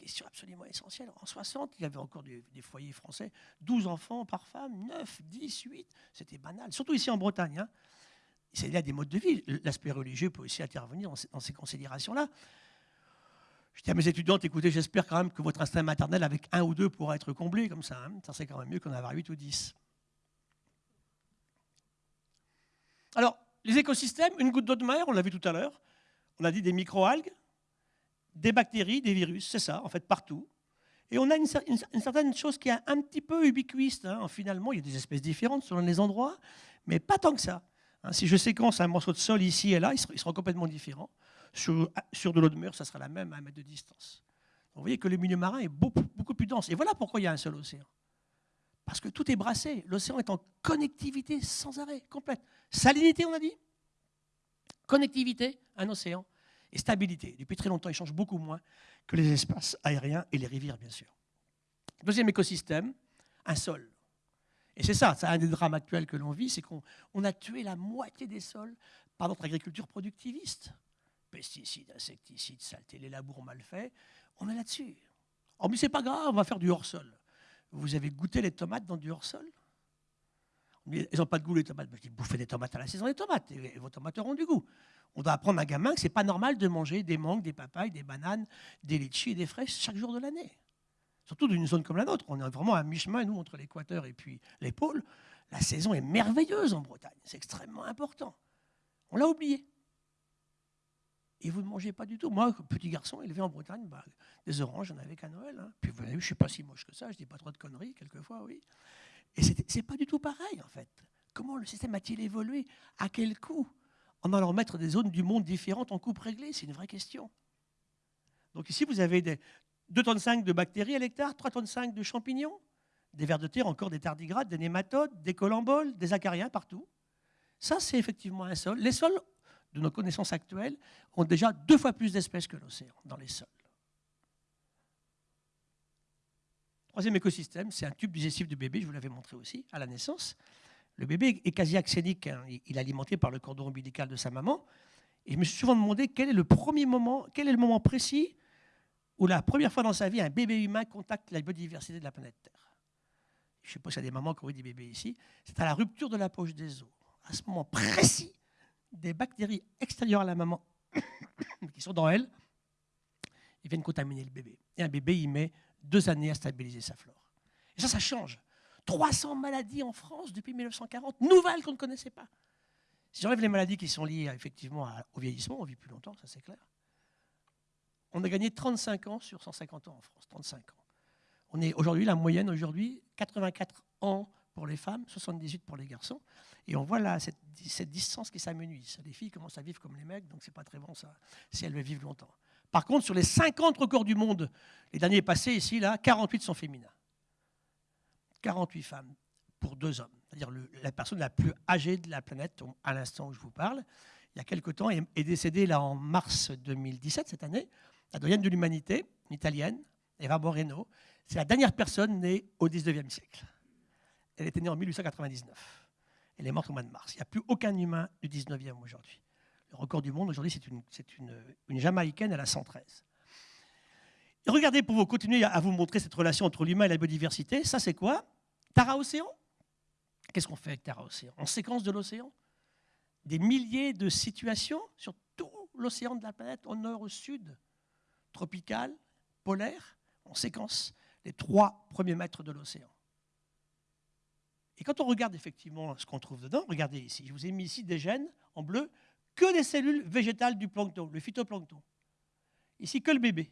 Question absolument essentielle. En 60, il y avait encore des, foyers français, 12 enfants par femme, 9, 10, 8. C'était banal, surtout ici en Bretagne. Hein. Y a des modes de vie. L'aspect religieux peut aussi intervenir dans ces considérations-là. Je dis à mes étudiantes, écoutez, j'espère quand même que votre instinct maternel avec un ou deux pourra être comblé comme ça. Hein. Ça, c'est quand même mieux qu'en avoir 8 ou 10. Alors, les écosystèmes, une goutte d'eau de mer, on l'a vu tout à l'heure. On a dit des microalgues, des bactéries, des virus, c'est ça, en fait, partout. Et on a une, certaine chose qui est un petit peu ubiquiste. Hein. Finalement, il y a des espèces différentes selon les endroits, mais pas tant que ça. Hein. si je séquence un morceau de sol ici et là, il sera, complètement différent. Sur, sur de l'eau de mer, ça sera la même à un mètre de distance. vous voyez que le milieu marin est beaucoup plus dense. Et voilà pourquoi il y a un seul océan. Parce que tout est brassé. L'océan est en connectivité sans arrêt, complète. Salinité, on a dit? Connectivité, un océan. Et stabilité. Depuis très longtemps, il change beaucoup moins que les espaces aériens et les rivières, bien sûr. Deuxième écosystème, un sol. Et c'est ça, c'est un des drames actuels que l'on vit, c'est qu'on a tué la moitié des sols par notre agriculture productiviste. Pesticides, insecticides, saleté, les labours mal faits, on est là-dessus. Oh, mais c'est pas grave, on va faire du hors-sol. Vous avez goûté les tomates dans du hors-sol? Elles n'ont pas de goût, les tomates. Je dis, bouffez des tomates à la saison des tomates, et vos tomates auront du goût. On doit apprendre à un gamin que ce n'est pas normal de manger des mangues, des papayes, des bananes, des litchis et des fraises chaque jour de l'année. Surtout d'une zone comme la nôtre. On est vraiment à mi-chemin, nous, entre l'équateur et puis les pôles. La saison est merveilleuse en Bretagne. C'est extrêmement important. On l'a oublié. Et vous ne mangez pas du tout. Moi, petit garçon élevé en Bretagne, bah, des oranges, j'en avais qu'à Noël. Hein. Puis vous voyez, je ne suis pas si moche que ça, je ne dis pas trop de conneries, quelquefois, oui. Et ce n'est pas du tout pareil, en fait. Comment le système a-t-il évolué? À quel coût? En allant mettre des zones du monde différentes en coupe réglée C'est une vraie question. Donc ici, vous avez des 2,5 tonnes de bactéries à l'hectare, 3,5 tonnes de champignons, des vers de terre, encore des tardigrades, des nématodes, des colamboles, des acariens partout. Ça, c'est effectivement un sol. Les sols de nos connaissances actuelles, ont déjà deux fois plus d'espèces que l'océan dans les sols. Troisième écosystème, c'est un tube digestif de bébé, je vous l'avais montré aussi, à la naissance. Le bébé est quasi axénique, hein. il est alimenté par le cordon ombilical de sa maman. Et je me suis souvent demandé quel est le premier moment, quel est le moment précis où la première fois dans sa vie, un bébé humain contacte la biodiversité de la planète Terre. Je ne sais pas s'il y a des mamans qui ont eu des bébés ici. C'est à la rupture de la poche des os. À ce moment précis, des bactéries extérieures à la maman qui sont dans elle, viennent contaminer le bébé. Et un bébé, il met deux années à stabiliser sa flore. Et ça, ça change. 300 maladies en France depuis 1940, nouvelles qu'on ne connaissait pas. Si j'enlève les maladies qui sont liées effectivement au vieillissement, on vit plus longtemps, ça c'est clair. On a gagné 35 ans sur 150 ans en France, 35 ans. On est aujourd'hui, la moyenne aujourd'hui, 84 ans pour les femmes, 78 pour les garçons. Et on voit là cette, distance qui s'amenuise. Les filles commencent à vivre comme les mecs, donc c'est pas très bon ça, si elles veulent vivre longtemps. Par contre, sur les 50 records du monde, les derniers passés ici, là, 48 sont féminins. 48 femmes pour deux hommes. C'est-à-dire la personne la plus âgée de la planète à l'instant où je vous parle, il y a quelque temps, est, décédée là en mars 2017, cette année, la doyenne de l'humanité, une italienne, Eva Moreno. C'est la dernière personne née au 19e siècle. Elle était née en 1899. Elle est morte au mois de mars. Il n'y a plus aucun humain du 19e aujourd'hui. Le record du monde aujourd'hui, c'est une, Jamaïcaine, elle a 113. Et regardez, pour vous continuer à vous montrer cette relation entre l'humain et la biodiversité, ça c'est quoi? Tara Océan? Qu'est-ce qu'on fait avec Tara Océan? En séquence de l'océan? Des milliers de situations sur tout l'océan de la planète, au nord, au sud, tropical, polaire, on séquence les trois premiers mètres de l'océan. Et quand on regarde effectivement ce qu'on trouve dedans, regardez ici, je vous ai mis ici des gènes en bleu, que des cellules végétales du plancton, le phytoplancton. Ici, que le bébé.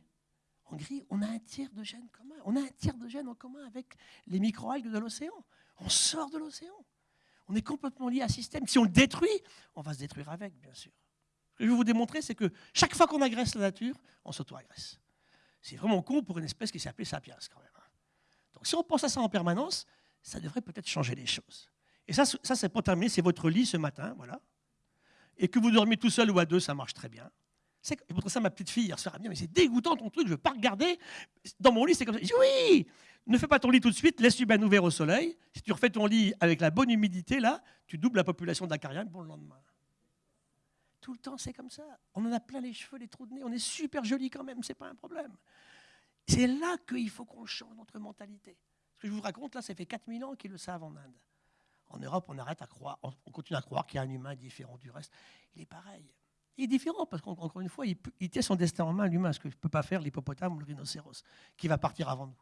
En gris, on a un tiers de gènes commun. On a un tiers de gènes en commun avec les microalgues de l'océan. On sort de l'océan. On est complètement lié à un système. Si on le détruit, on va se détruire avec, bien sûr. Ce que je vais vous démontrer, c'est que chaque fois qu'on agresse la nature, on s'auto-agresse. C'est vraiment con pour une espèce qui s'appelait sapiens, quand même. Hein. Donc si on pense à ça en permanence, ça devrait peut-être changer les choses. Et ça, ça c'est pour terminer, c'est votre lit ce matin, voilà. Et que vous dormez tout seul ou à deux, ça marche très bien. C'est pour ça ma petite fille hier soir mais c'est dégoûtant ton truc, je ne veux pas regarder. Dans mon lit, c'est comme ça. Je dis, oui, ne fais pas ton lit tout de suite, laisse-lui bien ouvert au soleil. Si tu refais ton lit avec la bonne humidité, là, tu doubles la population d'acariens pour le lendemain. Tout le temps, c'est comme ça. On en a plein les cheveux, les trous de nez. On est super joli quand même, c'est pas un problème. C'est là qu'il faut qu'on change notre mentalité. Ce que je vous raconte là, ça fait 4000 ans qu'ils le savent en Inde. En Europe, on arrête à croire, on continue à croire qu'il y a un humain différent du reste. Il est pareil. Il est différent parce qu'encore une fois, il, tient son destin en main, l'humain, ce que ne peut pas faire l'hippopotame ou le rhinocéros, qui va partir avant nous.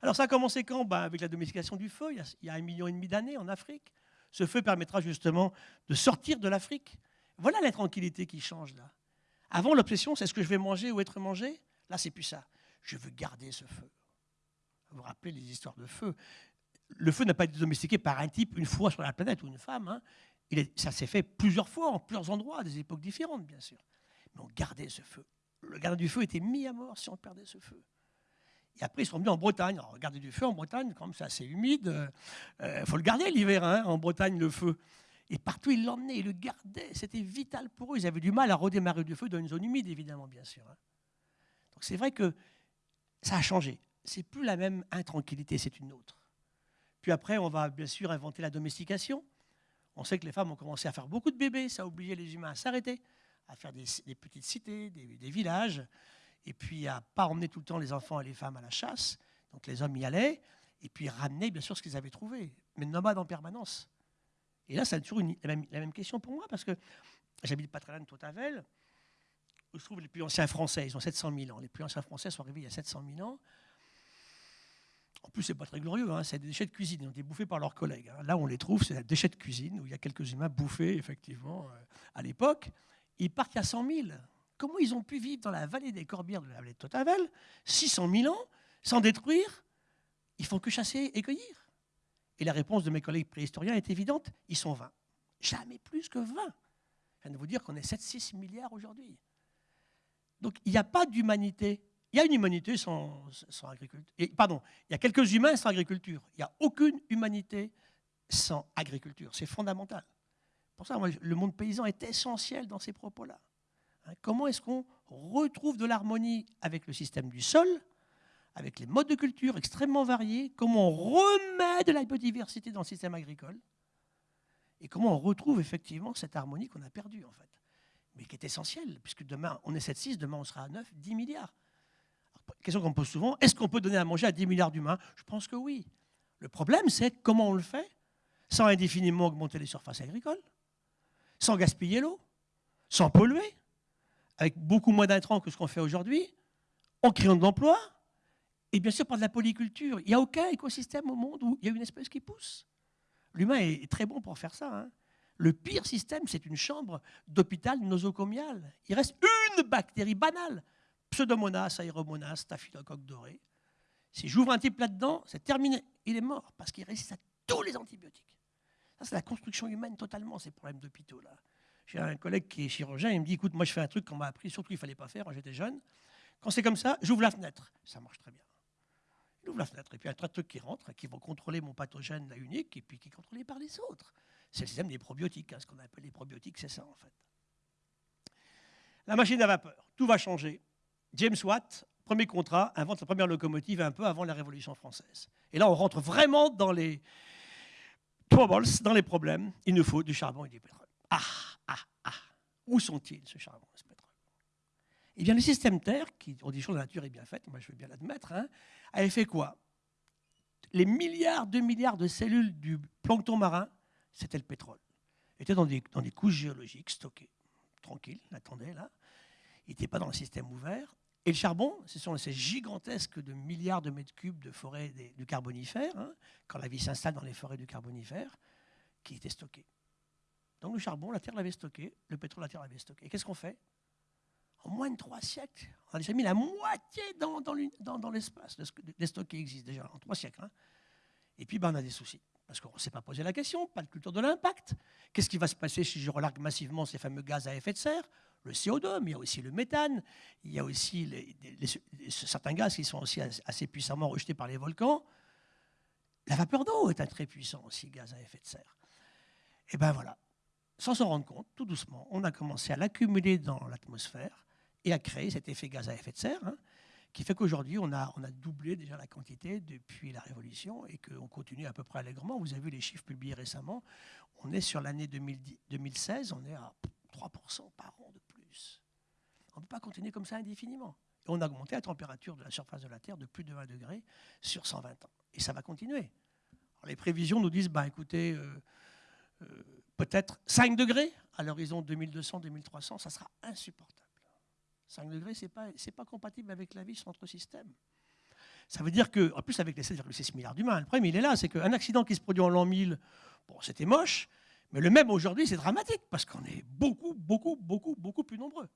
Alors ça a commencé quand? Ben, Avec la domestication du feu, il y, a, un million et demi d'années en Afrique. Ce feu permettra justement de sortir de l'Afrique. Voilà la tranquillité qui change là. Avant, l'obsession, c'est ce que je vais manger ou être mangé? Là, c'est plus ça. Je veux garder ce feu. Vous vous rappelez les histoires de feu? Le feu n'a pas été domestiqué par un type une fois sur la planète ou une femme. Hein ça s'est fait plusieurs fois, en plusieurs endroits, à des époques différentes, bien sûr. Mais on gardait ce feu. Le gardien du feu était mis à mort si on perdait ce feu. Et après, ils sont venus en Bretagne. Alors, garder du feu en Bretagne, comme c'est assez humide, il euh, faut le garder l'hiver, hein, en Bretagne, le feu. Et partout, ils l'emmenaient, ils le gardaient. C'était vital pour eux. Ils avaient du mal à redémarrer du feu dans une zone humide, évidemment, bien sûr. Hein. Donc, c'est vrai que ça a changé. C'est plus la même intranquillité, c'est une autre. Puis après, on va bien sûr inventer la domestication. On sait que les femmes ont commencé à faire beaucoup de bébés, ça a obligé les humains à s'arrêter, à faire des, petites cités, des, villages, et puis à pas emmener tout le temps les enfants et les femmes à la chasse. Donc les hommes y allaient, et puis ramenaient bien sûr ce qu'ils avaient trouvé, mais nomades en permanence. Et là, c'est toujours la, même, question pour moi, parce que j'habite pas très loin de Totavel, où se trouvent les plus anciens Français, ils ont 700 000 ans. Les plus anciens Français sont arrivés il y a 700 000 ans. En plus, c'est pas très glorieux, hein, c'est des déchets de cuisine, ils ont été bouffés par leurs collègues. Hein. Là, on les trouve, c'est des déchets de cuisine, où il y a quelques humains bouffés, effectivement, euh, à l'époque. Ils partent a 100 000. Comment ils ont pu vivre dans la vallée des Corbières de la vallée de Totavel, 600 000 ans, sans détruire? Ils font que chasser et cueillir. Et la réponse de mes collègues préhistoriens est évidente, ils sont 20. Jamais plus que 20. Je viens de vous dire qu'on est 7-6 milliards aujourd'hui. Donc il n'y a pas d'humanité il y a une humanité sans, agriculture. pardon, il y a quelques humains sans agriculture. Il n'y a aucune humanité sans agriculture. C'est fondamental. Pour ça, le monde paysan est essentiel dans ces propos-là. Hein, comment est-ce qu'on retrouve de l'harmonie avec le système du sol, avec les modes de culture extrêmement variés Comment on remet de la biodiversité dans le système agricole Et comment on retrouve effectivement cette harmonie qu'on a perdue, en fait Mais qui est essentielle, puisque demain, on est 7-6, demain, on sera à 9, 10 milliards question qu'on me pose souvent, est-ce qu'on peut donner à manger à 10 milliards d'humains? Je pense que oui. Le problème, c'est comment on le fait sans indéfiniment augmenter les surfaces agricoles, sans gaspiller l'eau, sans polluer, avec beaucoup moins d'intrants que ce qu'on fait aujourd'hui, en créant de l'emploi, et bien sûr par de la polyculture. Il n'y a aucun écosystème au monde où il y a une espèce qui pousse. L'humain est très bon pour faire ça. Hein. Le pire système, c'est une chambre d'hôpital nosocomial. Il reste une bactérie banale Pseudomonas, aéromonas, staphylocoque doré. Si j'ouvre un type là-dedans, c'est terminé. Il est mort parce qu'il résiste à tous les antibiotiques. Ça, c'est la construction humaine totalement, ces problèmes d'hôpitaux. là. J'ai un collègue qui est chirurgien, il me dit écoute, moi je fais un truc qu'on m'a appris, surtout il ne fallait pas faire quand j'étais jeune. Quand c'est comme ça, j'ouvre la fenêtre. Ça marche très bien. Il ouvre la fenêtre, et puis il y a un tas de trucs qui rentrent, qui vont contrôler mon pathogène là, unique, et puis qui est contrôlé par les autres. C'est le système des probiotiques. Hein, ce qu'on appelle les probiotiques, c'est ça en fait. La machine à vapeur, tout va changer. James Watt, premier contrat, invente la première locomotive un peu avant la Révolution française. Et là, on rentre vraiment dans les troubles, dans les problèmes. Il nous faut du charbon et du pétrole. Ah, ah, ah. Où sont-ils, ce charbon, ce pétrole? Eh bien, le système Terre, qui, on dit que la nature est bien faite, moi je veux bien l'admettre, hein, avait fait quoi? Les milliards, deux milliards de cellules du plancton marin, c'était le pétrole. Des, dans des couches géologiques stockées, tranquille, attendez là. Il n'était pas dans le système ouvert. Et le charbon, ce sont ces gigantesques de milliards de mètres cubes de forêts du carbonifère, hein, quand la vie s'installe dans les forêts du carbonifère, qui étaient stockées. Donc le charbon, la Terre l'avait stocké, le pétrole, la Terre l'avait stocké. Et qu'est-ce qu'on fait? En moins de trois siècles, on a déjà mis la moitié dans, dans, l'espace. Les stocks qui existent déjà en trois siècles. Hein. Et puis ben, on a des soucis. Parce qu'on ne s'est pas posé la question, pas de culture de l'impact. Qu'est-ce qui va se passer si je relargue massivement ces fameux gaz à effet de serre? Le CO2, mais il y a aussi le méthane, il y a aussi certains gaz qui sont aussi assez puissamment rejetés par les volcans. La vapeur d'eau est un très puissant aussi gaz à effet de serre. Et ben voilà, sans s'en rendre compte, tout doucement, on a commencé à l'accumuler dans l'atmosphère et à créer cet effet gaz à effet de serre, hein, qui fait qu'aujourd'hui, on a, doublé déjà la quantité depuis la Révolution et qu'on continue à peu près allègrement. Vous avez vu les chiffres publiés récemment. On est sur l'année 2016, on est à 3% par an. On ne peut pas continuer comme ça indéfiniment. Et on a augmenté la température de la surface de la Terre de plus de 20 degrés sur 120 ans. Et ça va continuer. les prévisions nous disent, bah, écoutez, euh, euh, peut-être 5 degrés à l'horizon 2200-2300, ça sera insupportable. 5 degrés, ce n'est pas, compatible avec la vie sur notre système. Ça veut dire que, en plus avec les 7,6 milliards d'humains, le problème il est là, c'est qu'un accident qui se produit en l'an 1000, bon, c'était moche, mais le même aujourd'hui, c'est dramatique, parce qu'on est beaucoup, beaucoup, beaucoup, beaucoup plus nombreux.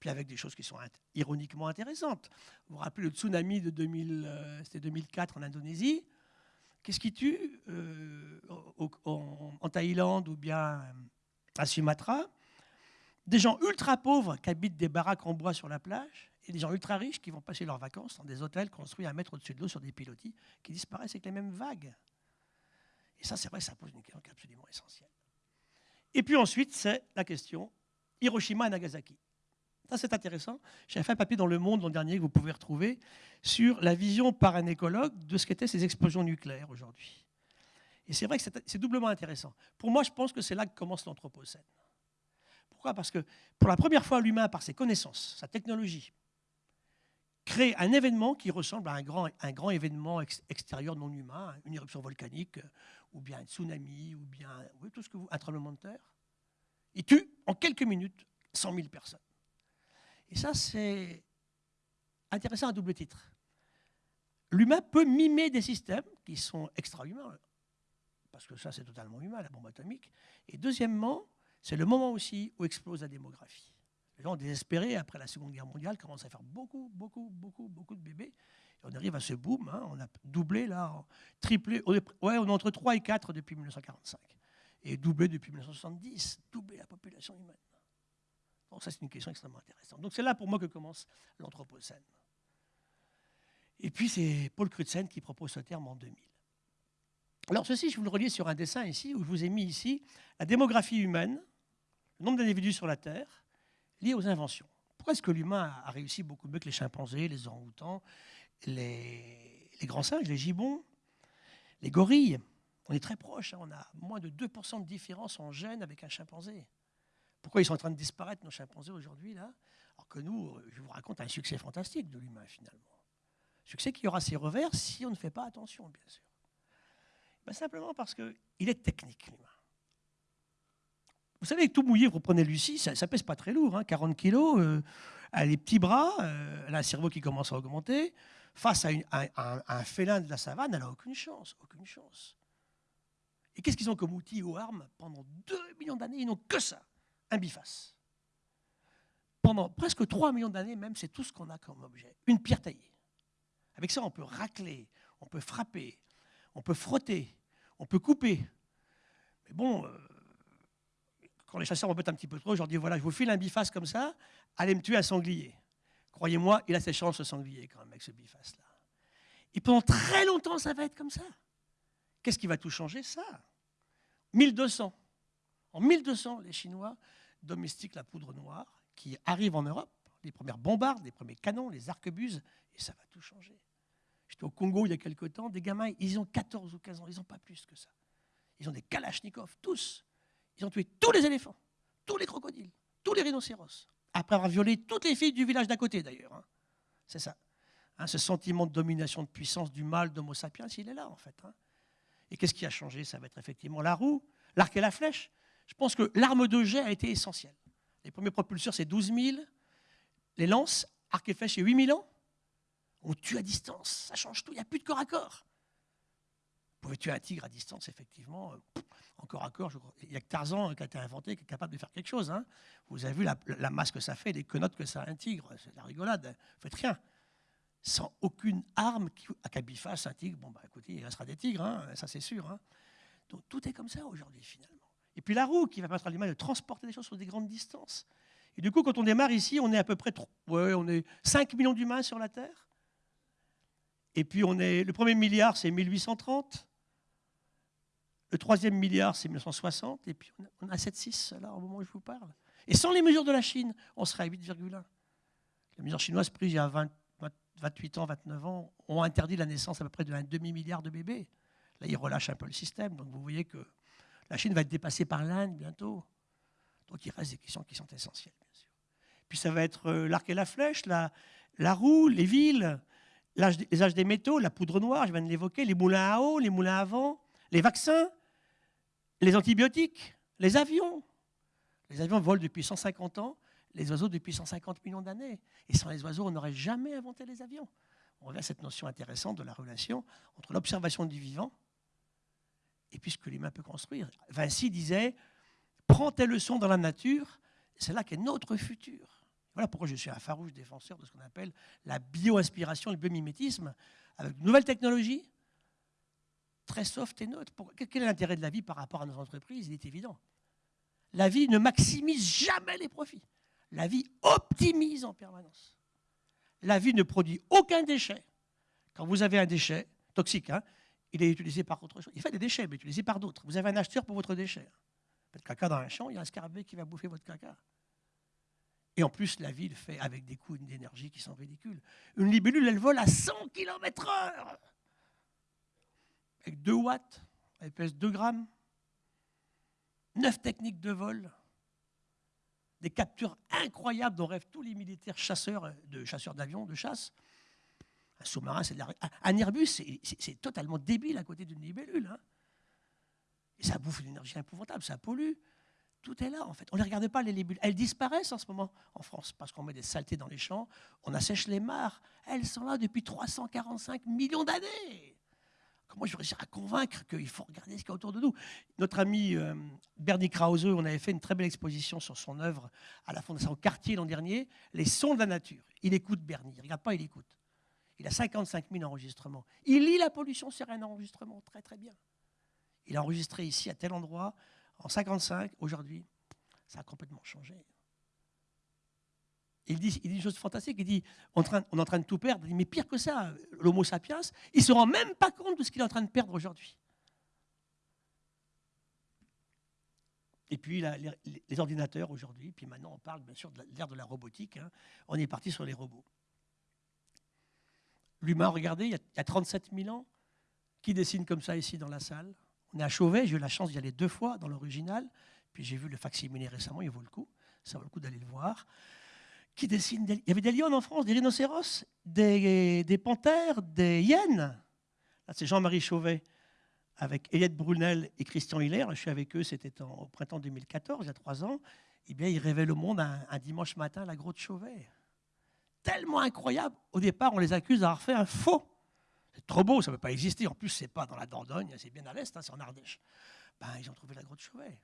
Puis avec des choses qui sont ironiquement intéressantes. Vous vous rappelez le tsunami de 2000, euh, 2004 en Indonésie Qu'est-ce qui tue euh, en, Thaïlande ou bien à Sumatra? Des gens ultra pauvres qui habitent des baraques en bois sur la plage et des gens ultra riches qui vont passer leurs vacances dans des hôtels construits à mètre au-dessus de l'eau sur des pilotis qui disparaissent avec les mêmes vagues. Et ça, c'est vrai, ça pose une question absolument essentielle. Et puis ensuite, c'est la question Hiroshima et Nagasaki. Ça, c'est intéressant. J'ai fait un papier dans Le Monde l'an dernier que vous pouvez retrouver sur la vision par un écologue de ce qu'étaient ces explosions nucléaires aujourd'hui. Et c'est vrai que c'est doublement intéressant. Pour moi, je pense que c'est là que commence l'Anthropocène. Pourquoi? Parce que pour la première fois, l'humain, par ses connaissances, sa technologie, crée un événement qui ressemble à un grand, événement extérieur non humain, une éruption volcanique, ou bien un tsunami, ou bien tout ce que vous, un tremblement de terre. Il tue en quelques minutes 100 000 personnes. Et ça, c'est intéressant à double titre. L'humain peut mimer des systèmes qui sont extra-humains, parce que ça, c'est totalement humain, la bombe atomique. Et deuxièmement, c'est le moment aussi où explose la démographie. Les gens désespérés, après la Seconde Guerre mondiale, commencent à faire beaucoup, beaucoup, beaucoup, beaucoup de bébés. Et on arrive à ce boom, hein. on a doublé, là, triplé. On est, ouais, on est entre 3 et 4 depuis 1945. Et doublé depuis 1970, doublé la population humaine. Ça, c'est une question extrêmement intéressante. Donc c'est là pour moi que commence l'Anthropocène. Et puis c'est Paul Crutzen qui propose ce terme en 2000. Alors ceci, je vous le relis sur un dessin ici, où je vous ai mis ici la démographie humaine, le nombre d'individus sur la Terre, lié aux inventions. Pourquoi est-ce que l'humain a réussi beaucoup mieux que les chimpanzés, les orang-outans, les, grands singes, les gibbons, les gorilles? On est très proches, hein. on a moins de 2% de différence en gènes avec un chimpanzé. Pourquoi ils sont en train de disparaître, nos chimpanzés, aujourd'hui, là Alors que nous, euh, je vous raconte un succès fantastique de l'humain, finalement. Succès qui aura ses revers si on ne fait pas attention, bien sûr. Ben, simplement parce qu'il est technique, l'humain. Vous savez, tout mouillé, vous prenez Lucie, ça, ne pèse pas très lourd, 40 hein, kilos, euh, elle a les petits bras, euh, elle a un cerveau qui commence à augmenter. Face à, un, félin de la savane, elle n'a aucune chance, aucune chance. Et qu'est-ce qu'ils ont comme outil ou armes Pendant 2 millions d'années, ils n'ont que ça un biface. Pendant presque 3 millions d'années même, c'est tout ce qu'on a comme objet. Une pierre taillée. Avec ça, on peut racler, on peut frapper, on peut frotter, on peut couper. Mais bon, euh, quand les chasseurs me un petit peu trop, je leur dis voilà, je vous file un biface comme ça, allez me tuer un sanglier. Croyez-moi, il a ses chances, ce sanglier, quand même, avec ce biface-là. Et pendant très longtemps, ça va être comme ça. Qu'est-ce qui va tout changer? Ça. 1200. En 1200, les Chinois domestiquent la poudre noire qui arrive en Europe, les premières bombardes, les premiers canons, les arquebuses, et ça va tout changer. J'étais au Congo il y a quelque temps, des gamins, ils ont 14 ou 15 ans, ils n'ont pas plus que ça. Ils ont des kalachnikovs, tous. Ils ont tué tous les éléphants, tous les crocodiles, tous les rhinocéros, après avoir violé toutes les filles du village d'à côté d'ailleurs. Hein. C'est ça. Hein, ce sentiment de domination, de puissance du mal d'Homo sapiens, il est là en fait. Hein. Et qu'est-ce qui a changé? Ça va être effectivement la roue, l'arc et la flèche. Je pense que l'arme de jet a été essentielle. Les premiers propulseurs, c'est 12 000. Les lances, arc et flèche, c'est 8 000 ans. On tue à distance, ça change tout, il n'y a plus de corps à corps. Vous pouvez tuer un tigre à distance, effectivement, euh, en corps à corps. Il n'y a que Tarzan qui a été inventé, qui est capable de faire quelque chose. Hein. Vous avez vu la, masse que ça fait, les quenottes que ça a un tigre, c'est la rigolade. Vous ne faites rien. Sans aucune arme qui, à biface un tigre, bon, bah écoutez, il restera des tigres, hein, ça c'est sûr. Hein. Donc tout est comme ça aujourd'hui, finalement. Et puis la roue qui va permettre à l'humain de transporter des choses sur des grandes distances. Et du coup, quand on démarre ici, on est à peu près ouais, on est 5 millions d'humains sur la Terre. Et puis on est, le premier milliard, c'est 1830. Le troisième milliard, c'est 1960. Et puis on a 7,6 là au moment où je vous parle. Et sans les mesures de la Chine, on serait à 8,1. Les mesures chinoises prises il y a 28 ans, 29 ans, ont interdit la naissance à peu près d'un demi-milliard de bébés. Là, ils relâchent un peu le système. Donc vous voyez que la Chine va être dépassée par l'Inde bientôt. Donc il reste des questions qui sont essentielles, bien sûr. Puis ça va être euh, l'arc et la flèche, la, la roue, les villes, les âges des métaux, la poudre noire, je viens de l'évoquer, les moulins à eau, les moulins à vent, les vaccins, les antibiotiques, les avions. Les avions volent depuis 150 ans, les oiseaux depuis 150 millions d'années. Et sans les oiseaux, on n'aurait jamais inventé les avions. On revient à cette notion intéressante de la relation entre l'observation du vivant et puis ce que l'humain peut construire. Vinci disait Prends tes leçons dans la nature, c'est là qu'est notre futur. Voilà pourquoi je suis un farouche défenseur de ce qu'on appelle la bio-inspiration, le biomimétisme, avec de nouvelles technologies, très soft et neutres. Quel est l'intérêt de la vie par rapport à nos entreprises? Il est évident. La vie ne maximise jamais les profits. La vie optimise en permanence. La vie ne produit aucun déchet. Quand vous avez un déchet toxique, hein, il est utilisé par autre chose. Il fait des déchets, mais utilisé par d'autres. Vous avez un acheteur pour votre déchet. Faites caca dans un champ, il y a un scarabée qui va bouffer votre caca. Et en plus, la ville fait avec des coûts d'énergie qui sont ridicules. Une libellule, elle vole à 100 km/h. Avec 2 watts, elle pèse 2 grammes. 9 techniques de vol. Des captures incroyables dont rêvent tous les militaires chasseurs, de chasseurs d'avions, de chasse. Un sous-marin, c'est de la... Un Airbus, c'est totalement débile à côté d'une libellule. Hein. Et ça bouffe une énergie épouvantable, ça pollue. Tout est là, en fait. On ne les regarde pas, les libellules. Elles disparaissent en ce moment en France parce qu'on met des saletés dans les champs, on assèche les mares. Elles sont là depuis 345 millions d'années. Comment je vais réussir à convaincre qu'il faut regarder ce qu'il y a autour de nous? Notre ami euh, Bernie Krause, on avait fait une très belle exposition sur son œuvre à la Fondation Cartier l'an dernier, Les sons de la nature. Il écoute Bernie, il ne regarde pas, il écoute. Il a 55 000 enregistrements. Il lit la pollution sur un enregistrement très très bien. Il a enregistré ici à tel endroit en 55, aujourd'hui, ça a complètement changé. Il dit, il dit une chose fantastique, il dit, on, est en train de tout perdre, mais pire que ça, l'homo sapiens, il ne se rend même pas compte de ce qu'il est en train de perdre aujourd'hui. Et puis les, ordinateurs aujourd'hui, puis maintenant on parle bien sûr de l'ère de la robotique, hein. on est parti sur les robots. L'humain, regardez, il y, a, il y a 37 000 ans, qui dessine comme ça ici dans la salle? On est à Chauvet, j'ai eu la chance d'y aller deux fois dans l'original, puis j'ai vu le facsimilé récemment, il vaut le coup, ça vaut le coup d'aller le voir. Qui dessine Il y avait des lions en France, des rhinocéros, des, panthères, des hyènes. Là, c'est Jean-Marie Chauvet avec Eliette Brunel et Christian Hiller. Je suis avec eux, c'était au printemps 2014, il y a trois ans. Eh bien, ils révèlent au monde un, un dimanche matin la grotte Chauvet. Tellement incroyable. Au départ, on les accuse d'avoir fait un faux c'est trop beau, ça ne peut pas exister. En plus, c'est pas dans la Dordogne, c'est bien à l'est, hein, c'est en Ardèche. Ben, ils ont trouvé la grotte Chauvet.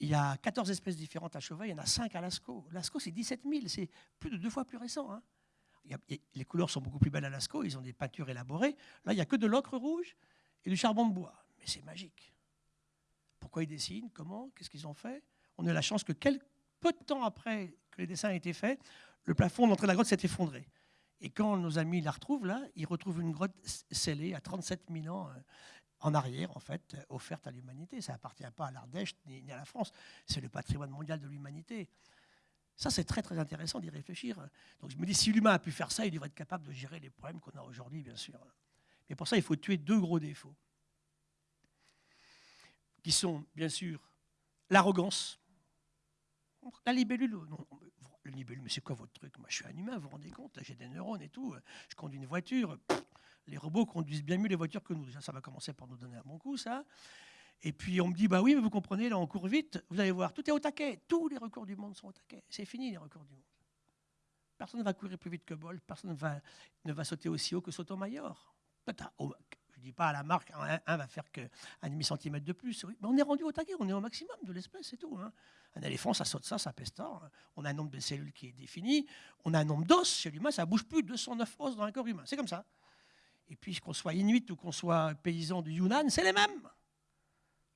Il y a 14 espèces différentes à Chauvet, il y en a 5 à Lascaux. Lascaux, c'est 17 000, c'est plus de deux fois plus récent. Hein. les couleurs sont beaucoup plus belles à Lascaux, ils ont des peintures élaborées. Là, il n'y a que de l'ocre rouge et du charbon de bois. Mais c'est magique. Pourquoi ils dessinent? Comment? Qu'est-ce qu'ils ont fait? On a la chance que peu de temps après que les dessins aient été faits, le plafond de l'entrée de la grotte s'est effondré. Et quand nos amis la retrouvent là, ils retrouvent une grotte scellée à 37 000 ans euh, en arrière, en fait, offerte à l'humanité. Ça n'appartient pas à l'Ardèche ni à la France. C'est le patrimoine mondial de l'humanité. Ça, c'est très très intéressant d'y réfléchir. Donc je me dis, si l'humain a pu faire ça, il devrait être capable de gérer les problèmes qu'on a aujourd'hui, bien sûr. Mais pour ça, il faut tuer deux gros défauts, qui sont, bien sûr, l'arrogance. La libellule, le libellule, mais c'est quoi votre truc? Moi, je suis un humain, vous vous rendez compte J'ai des neurones et tout. Je conduis une voiture. les robots conduisent bien mieux les voitures que nous. ça va commencer par nous donner un bon coup, ça. Et puis on me dit, bah oui, mais vous comprenez, là on court vite, vous allez voir, tout est au taquet, tous les records du monde sont au taquet. C'est fini les records du monde. Personne ne va courir plus vite que Bolt, personne ne va, ne va sauter aussi haut que Sotomayor. Je ne dis pas à la marque, un, va faire qu'un demi-centimètre de plus. Mais on est rendu au taquet, on est au maximum de l'espèce, c'est tout. Hein. Un éléphant, ça saute ça, ça peste On a un nombre de cellules qui est défini. On a un nombre d'os chez l'humain, ça bouge plus. 209 os dans un corps humain. C'est comme ça. Et puis, qu'on soit inuit ou qu'on soit paysan du Yunnan, c'est les mêmes.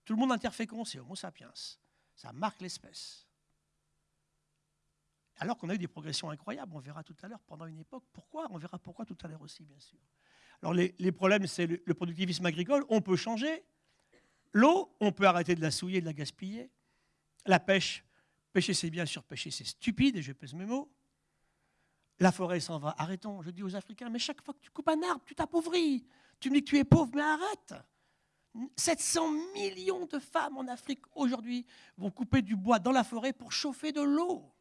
Tout le monde interfécond, c'est Homo sapiens. Ça marque l'espèce. Alors qu'on a eu des progressions incroyables, on verra tout à l'heure pendant une époque. Pourquoi? On verra pourquoi tout à l'heure aussi, bien sûr. Alors les, problèmes, c'est le, productivisme agricole. On peut changer. L'eau, on peut arrêter de la souiller, de la gaspiller. La pêche, pêcher c'est bien, surpêcher c'est stupide, et je pèse mes mots. La forêt s'en va, arrêtons. Je dis aux Africains, mais chaque fois que tu coupes un arbre, tu t'appauvris. Tu me dis que tu es pauvre, mais arrête. 700 millions de femmes en Afrique aujourd'hui vont couper du bois dans la forêt pour chauffer de l'eau.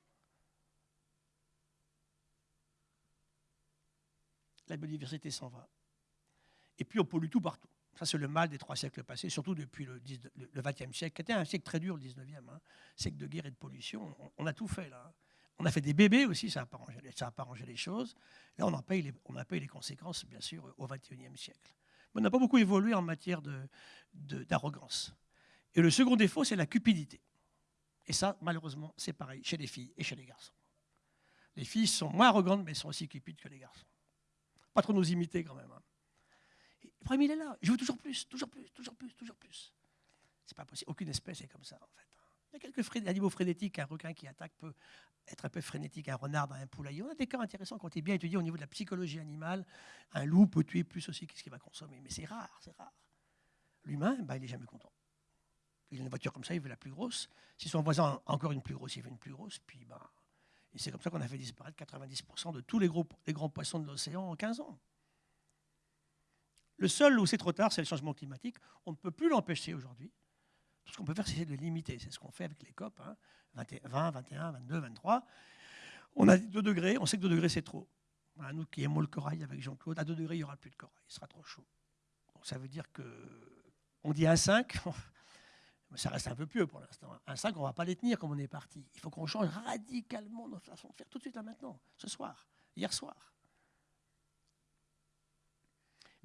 La biodiversité s'en va. Et puis on pollue tout partout. Ça, c'est le mal des trois siècles passés, surtout depuis le XXe siècle, qui était un siècle très dur, le XIXe, hein. siècle de guerre et de pollution. On, a tout fait là. On a fait des bébés aussi, ça n'a pas, pas, arrangé les choses. Là, on en paye les, on a payé les conséquences, bien sûr, au XXIe siècle. Mais on n'a pas beaucoup évolué en matière d'arrogance. De, et le second défaut, c'est la cupidité. Et ça, malheureusement, c'est pareil chez les filles et chez les garçons. Les filles sont moins arrogantes, mais sont aussi cupides que les garçons. Pas trop nous imiter quand même. Hein. Le problème, il est là. Je veux toujours plus, toujours plus, toujours plus, toujours plus. C'est pas possible. Aucune espèce est comme ça, en fait. Il y a quelques animaux frénétiques. Un requin qui attaque peut être un peu frénétique. Un renard dans un poulailler. On a des cas intéressants quand tu es bien étudié au niveau de la psychologie animale. Un loup peut tuer plus aussi qu'est-ce qu'il va consommer. Mais c'est rare, c'est rare. L'humain, bah, il n'est jamais content. Il a une voiture comme ça, il veut la plus grosse. Si son voisin a encore une plus grosse, il veut une plus grosse. Puis, bah, et c'est comme ça qu'on a fait disparaître 90% de tous les grands poissons de l'océan en 15 ans. Le seul où c'est trop tard, c'est le changement climatique. On ne peut plus l'empêcher aujourd'hui. Tout ce qu'on peut faire, c'est de limiter. C'est ce qu'on fait avec les COP, 20, 21, 22, 23. On a 2 degrés, on sait que 2 degrés, c'est trop. nous qui aimons le corail avec Jean-Claude, à 2 degrés, il n'y aura plus de corail, il sera trop chaud. Donc ça veut dire que on dit 1,5, mais ça reste un peu pieux pour l'instant. 1,5, on ne va pas les tenir comme on est parti. Il faut qu'on change radicalement notre façon de faire tout de suite, là maintenant, ce soir, hier soir.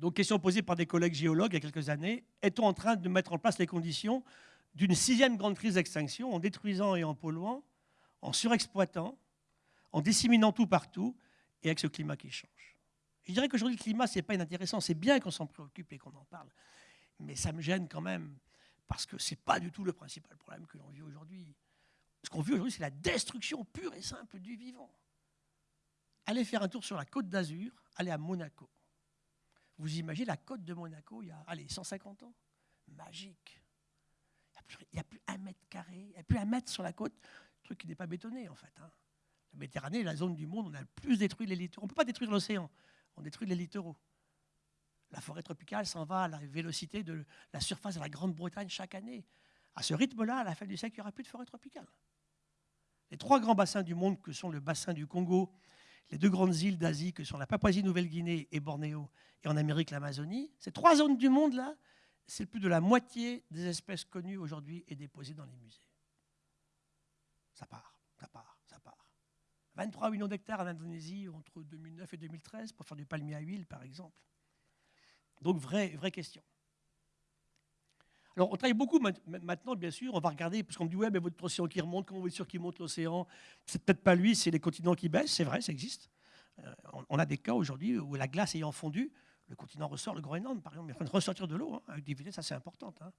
Donc, question posée par des collègues géologues il y a quelques années, est-on en train de mettre en place les conditions d'une sixième grande crise d'extinction en détruisant et en polluant, en surexploitant, en disséminant tout partout et avec ce climat qui change? Je dirais qu'aujourd'hui, le climat, ce n'est pas inintéressant. C'est bien qu'on s'en préoccupe et qu'on en parle. Mais ça me gêne quand même parce que ce n'est pas du tout le principal problème que l'on vit aujourd'hui. Ce qu'on vit aujourd'hui, c'est la destruction pure et simple du vivant. Allez faire un tour sur la côte d'Azur, allez à Monaco. Vous imaginez la côte de Monaco il y a allez, 150 ans? Magique. Il n'y a, plus un mètre carré, il n'y a plus un mètre sur la côte, truc qui n'est pas bétonné en fait. Hein. La Méditerranée est la zone du monde où on a le plus détruit les littoraux. On ne peut pas détruire l'océan, on détruit les littoraux. La forêt tropicale s'en va à la vélocité de la surface de la Grande-Bretagne chaque année. À ce rythme-là, à la fin du siècle, il n'y aura plus de forêt tropicale. Les trois grands bassins du monde, que sont le bassin du Congo, les deux grandes îles d'Asie, que sont la Papouasie-Nouvelle-Guinée et Bornéo, et en Amérique l'Amazonie, ces trois zones du monde-là, c'est plus de la moitié des espèces connues aujourd'hui et déposées dans les musées. Ça part, ça part, ça part. 23 millions d'hectares en Indonésie entre 2009 et 2013 pour faire du palmier à huile, par exemple. Donc, vraie, vraie question. Alors, on travaille beaucoup maintenant, bien sûr. On va regarder, parce qu'on me dit, ouais, mais votre océan qui remonte, comment vous êtes sûr qu'il monte l'océan? C'est peut-être pas lui, c'est les continents qui baissent. C'est vrai, ça existe. Euh, on a des cas aujourd'hui où la glace ayant fondu, le continent ressort, le Groenland, par exemple, il est en ressortir de l'eau, hein, avec des vitesses assez importantes. Hein.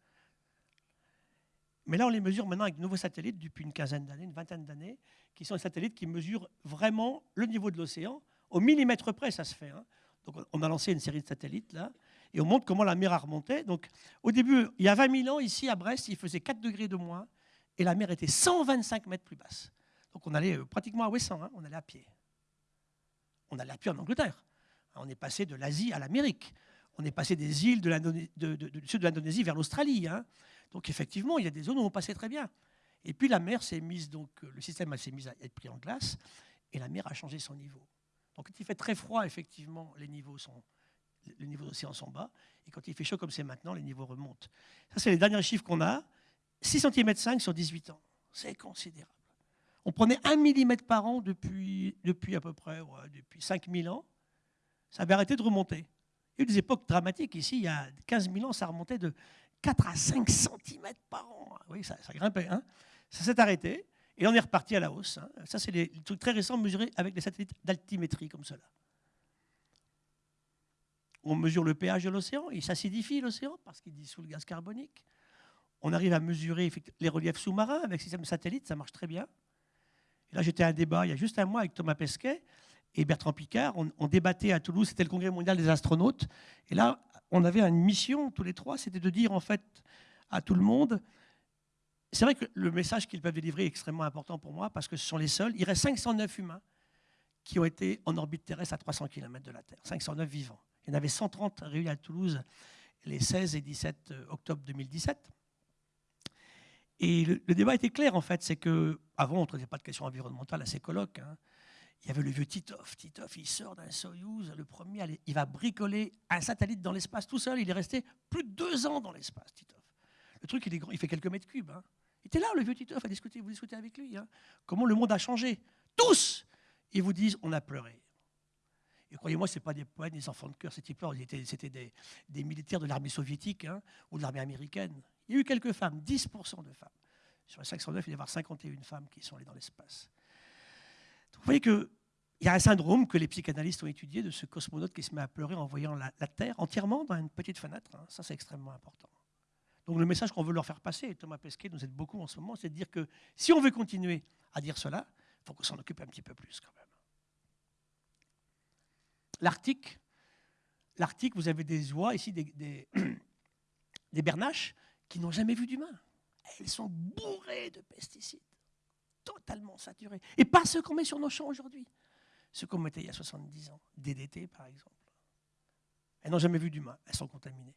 Mais là, on les mesure maintenant avec de nouveaux satellites depuis une quinzaine d'années, une vingtaine d'années, qui sont des satellites qui mesurent vraiment le niveau de l'océan. Au millimètre près, ça se fait. Hein. Donc, on a lancé une série de satellites là, et on montre comment la mer a remonté. Donc, au début, il y a 20 000 ans, ici à Brest, il faisait 4 degrés de moins, et la mer était 125 mètres plus basse. Donc, on allait euh, pratiquement à Ouessant, on allait à pied. On allait à pied en Angleterre. On est passé de l'Asie à l'Amérique. On est passé des îles de du sud de l'Indonésie vers l'Australie. Hein. Donc effectivement, il y a des zones où on passait très bien. Et puis la mer s'est mise, donc le système s'est mis à être pris en glace, et la mer a changé son niveau. Donc quand il fait très froid, effectivement, les niveaux sont, les niveaux d'océan sont bas, et quand il fait chaud comme c'est maintenant, les niveaux remontent. Ça, c'est les derniers chiffres qu'on a. 6 cm 5 sur 18 ans. C'est considérable. On prenait 1 mm par an depuis, depuis à peu près depuis 5000 ans. Ça avait arrêté de remonter. Il y a eu des époques dramatiques. Ici, il y a 15 000 ans, ça remontait de 4 à 5 cm par an. Oui, ça, grimpait. Hein. ça s'est arrêté. Et on est reparti à la hausse. Hein. Ça, c'est les trucs très récents mesurés avec des satellites d'altimétrie comme cela. On mesure le pH de l'océan, il s'acidifie l'océan parce qu'il dissout le gaz carbonique. On arrive à mesurer les reliefs sous-marins avec système satellite, ça marche très bien. Et là, j'étais à un débat il y a juste un mois avec Thomas Pesquet et Bertrand Picard. On, débattait à Toulouse, c'était le congrès mondial des astronautes. Et là, on avait une mission, tous les trois, c'était de dire en fait à tout le monde c'est vrai que le message qu'ils peuvent délivrer est extrêmement important pour moi parce que ce sont les seuls. Il reste 509 humains qui ont été en orbite terrestre à 300 km de la Terre. 509 vivants. Il y en avait 130 réunis à Toulouse les 16 et 17 euh, octobre 2017. Et le, débat était clair, en fait. C'est que avant, on ne traitait pas de questions environnementales à ces colloques. Hein. Il y avait le vieux Titov. Titov, il sort d'un Soyuz, le premier, il va bricoler un satellite dans l'espace tout seul. Il est resté plus de deux ans dans l'espace, Titov. Le truc, il, est grand, il fait quelques mètres cubes. Hein. Il était là, le vieux Titov, à discuter. Vous discutez avec lui. Hein. Comment le monde a changé? Tous Ils vous disent on a pleuré. Croyez-moi, ce pas des poètes, des enfants de cœur, ces types-là. C'était des, militaires de l'armée soviétique hein, ou de l'armée américaine. Il y a eu quelques femmes, 10% de femmes. Sur les 509, il y a 51 femmes qui sont allées dans l'espace. Vous voyez qu'il y a un syndrome que les psychanalystes ont étudié de ce cosmonaute qui se met à pleurer en voyant la, Terre entièrement dans une petite fenêtre. Hein. Ça, c'est extrêmement important. Donc le message qu'on veut leur faire passer, et Thomas Pesquet nous aide beaucoup en ce moment, c'est de dire que si on veut continuer à dire cela, il faut qu'on s'en occupe un petit peu plus quand même. L'Arctique, l'Arctique, vous avez des oies ici, des, bernaches qui n'ont jamais vu d'humain. Elles sont bourrées de pesticides, totalement saturées. Et pas ceux qu'on met sur nos champs aujourd'hui, ceux qu'on mettait il y a 70 ans, DDT par exemple. Elles n'ont jamais vu d'humain, elles sont contaminées.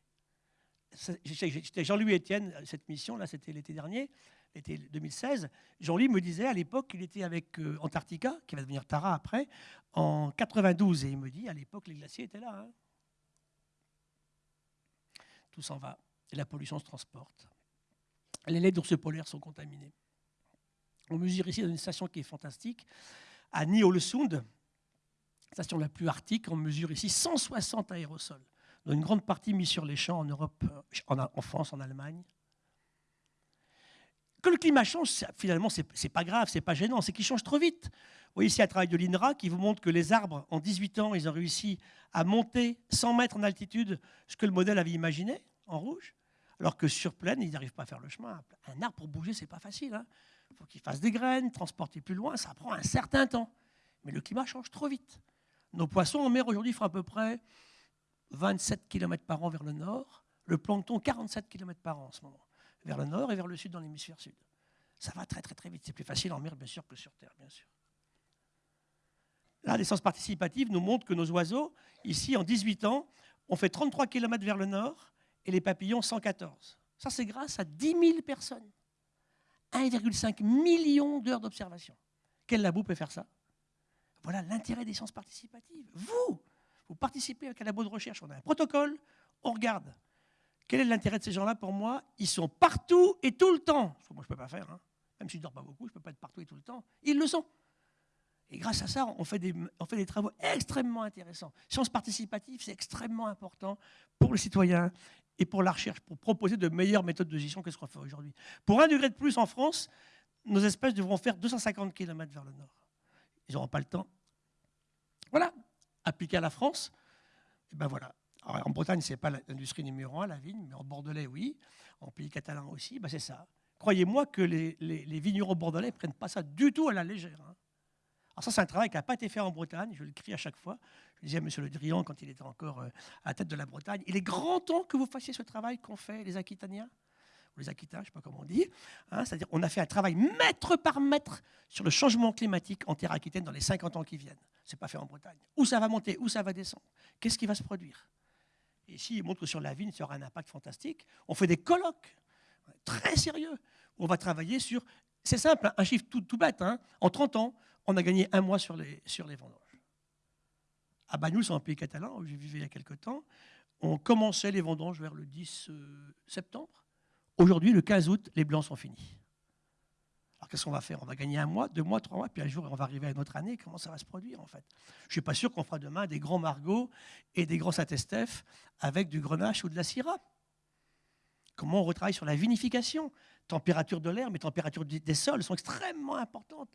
J'étais Jean-Louis Etienne, cette mission, là c'était l'été dernier, l'été 2016. Jean-Louis me disait à l'époque qu'il était avec euh, Antarctica, qui va devenir Tara après, en 92. Et il me dit, à l'époque, les glaciers étaient là. Hein. Tout s'en va. Et la pollution se transporte. Les laits d'ours polaires sont contaminés. On mesure ici dans une station qui est fantastique, à Ny-Ålesund, station la plus arctique, on mesure ici 160 aérosols une grande partie mis sur les champs en Europe, euh, en, France, en Allemagne. Que le climat change, finalement, ce n'est pas grave, ce n'est pas gênant, c'est qu'il change trop vite. Vous voyez ici un travail de l'INRA qui vous montre que les arbres, en 18 ans, ils ont réussi à monter 100 mètres en altitude, ce que le modèle avait imaginé, en rouge, alors que sur plaine, ils n'arrivent pas à faire le chemin. Un arbre, pour bouger, ce n'est pas facile. Hein. Il faut qu'il fasse des graines, transporter plus loin, ça prend un certain temps. Mais le climat change trop vite. Nos poissons en mer aujourd'hui font à peu près 27 km par an vers le nord, le plancton 47 km par an en ce moment, vers le nord et vers le sud dans l'hémisphère sud. Ça va très très très vite. C'est plus facile en mer, bien sûr, que sur Terre, bien sûr. Là, l'essence participative nous montre que nos oiseaux, ici, en 18 ans, ont fait 33 km vers le nord et les papillons 114. Ça, c'est grâce à 10 000 personnes. 1,5 million d'heures d'observation. Quel labo peut faire ça? Voilà l'intérêt des sciences participatives. Vous, vous participez avec un labo de recherche, on a un protocole, on regarde. Quel est l'intérêt de ces gens-là pour moi? Ils sont partout et tout le temps. moi, je ne peux pas faire. Hein. Même si je ne dors pas beaucoup, je ne peux pas être partout et tout le temps. Ils le sont. Et grâce à ça, on fait des, travaux extrêmement intéressants. Sciences participatives, c'est extrêmement important pour les citoyens et pour la recherche, pour proposer de meilleures méthodes de gestion que ce qu'on fait aujourd'hui. Pour un degré de plus en France, nos espèces devront faire 250 km vers le nord. Ils n'auront pas le temps. Voilà, appliqué à la France, et ben voilà. En Bretagne, ce n'est pas l'industrie numéro un, la vigne, mais en Bordelais, oui. En pays catalan aussi, ben c'est ça. Croyez-moi que les, vignerons bordelais ne prennent pas ça du tout à la légère. Hein. Alors ça, c'est un travail qui n'a pas été fait en Bretagne, je le crie à chaque fois. Je disais à M. Le Drian, quand il était encore euh, à la tête de la Bretagne, il est grand temps que vous fassiez ce travail qu'ont fait les Aquitaniens les Aquitains, je ne sais pas comment on dit. Hein, c'est-à-dire on a fait un travail mètre par mètre sur le changement climatique en terre aquitaine dans les 50 ans qui viennent. Ce n'est pas fait en Bretagne. Où ça va monter, où ça va descendre? Qu'est-ce qui va se produire? Et ici, il montre que sur la vigne, ça aura un impact fantastique. On fait des colloques très sérieux on va travailler sur C'est simple, un chiffre tout, bête. Hein. En 30 ans, on a gagné un mois sur les, vendanges. À Bagnous, en pays catalan, où j'ai vécu il y a quelque temps, on commençait les vendanges vers le 10 euh, septembre. Aujourd'hui, le 15 août, les blancs sont finis. Alors qu'est-ce qu'on va faire? On va gagner un mois, deux mois, trois mois, puis un jour on va arriver à une autre année. Comment ça va se produire en fait? Je ne suis pas sûr qu'on fera demain des grands margots et des grands Saint-Estèphe avec du grenache ou de la syrah. Comment on retravaille sur la vinification? Température de l'air, mais température des sols sont extrêmement importantes.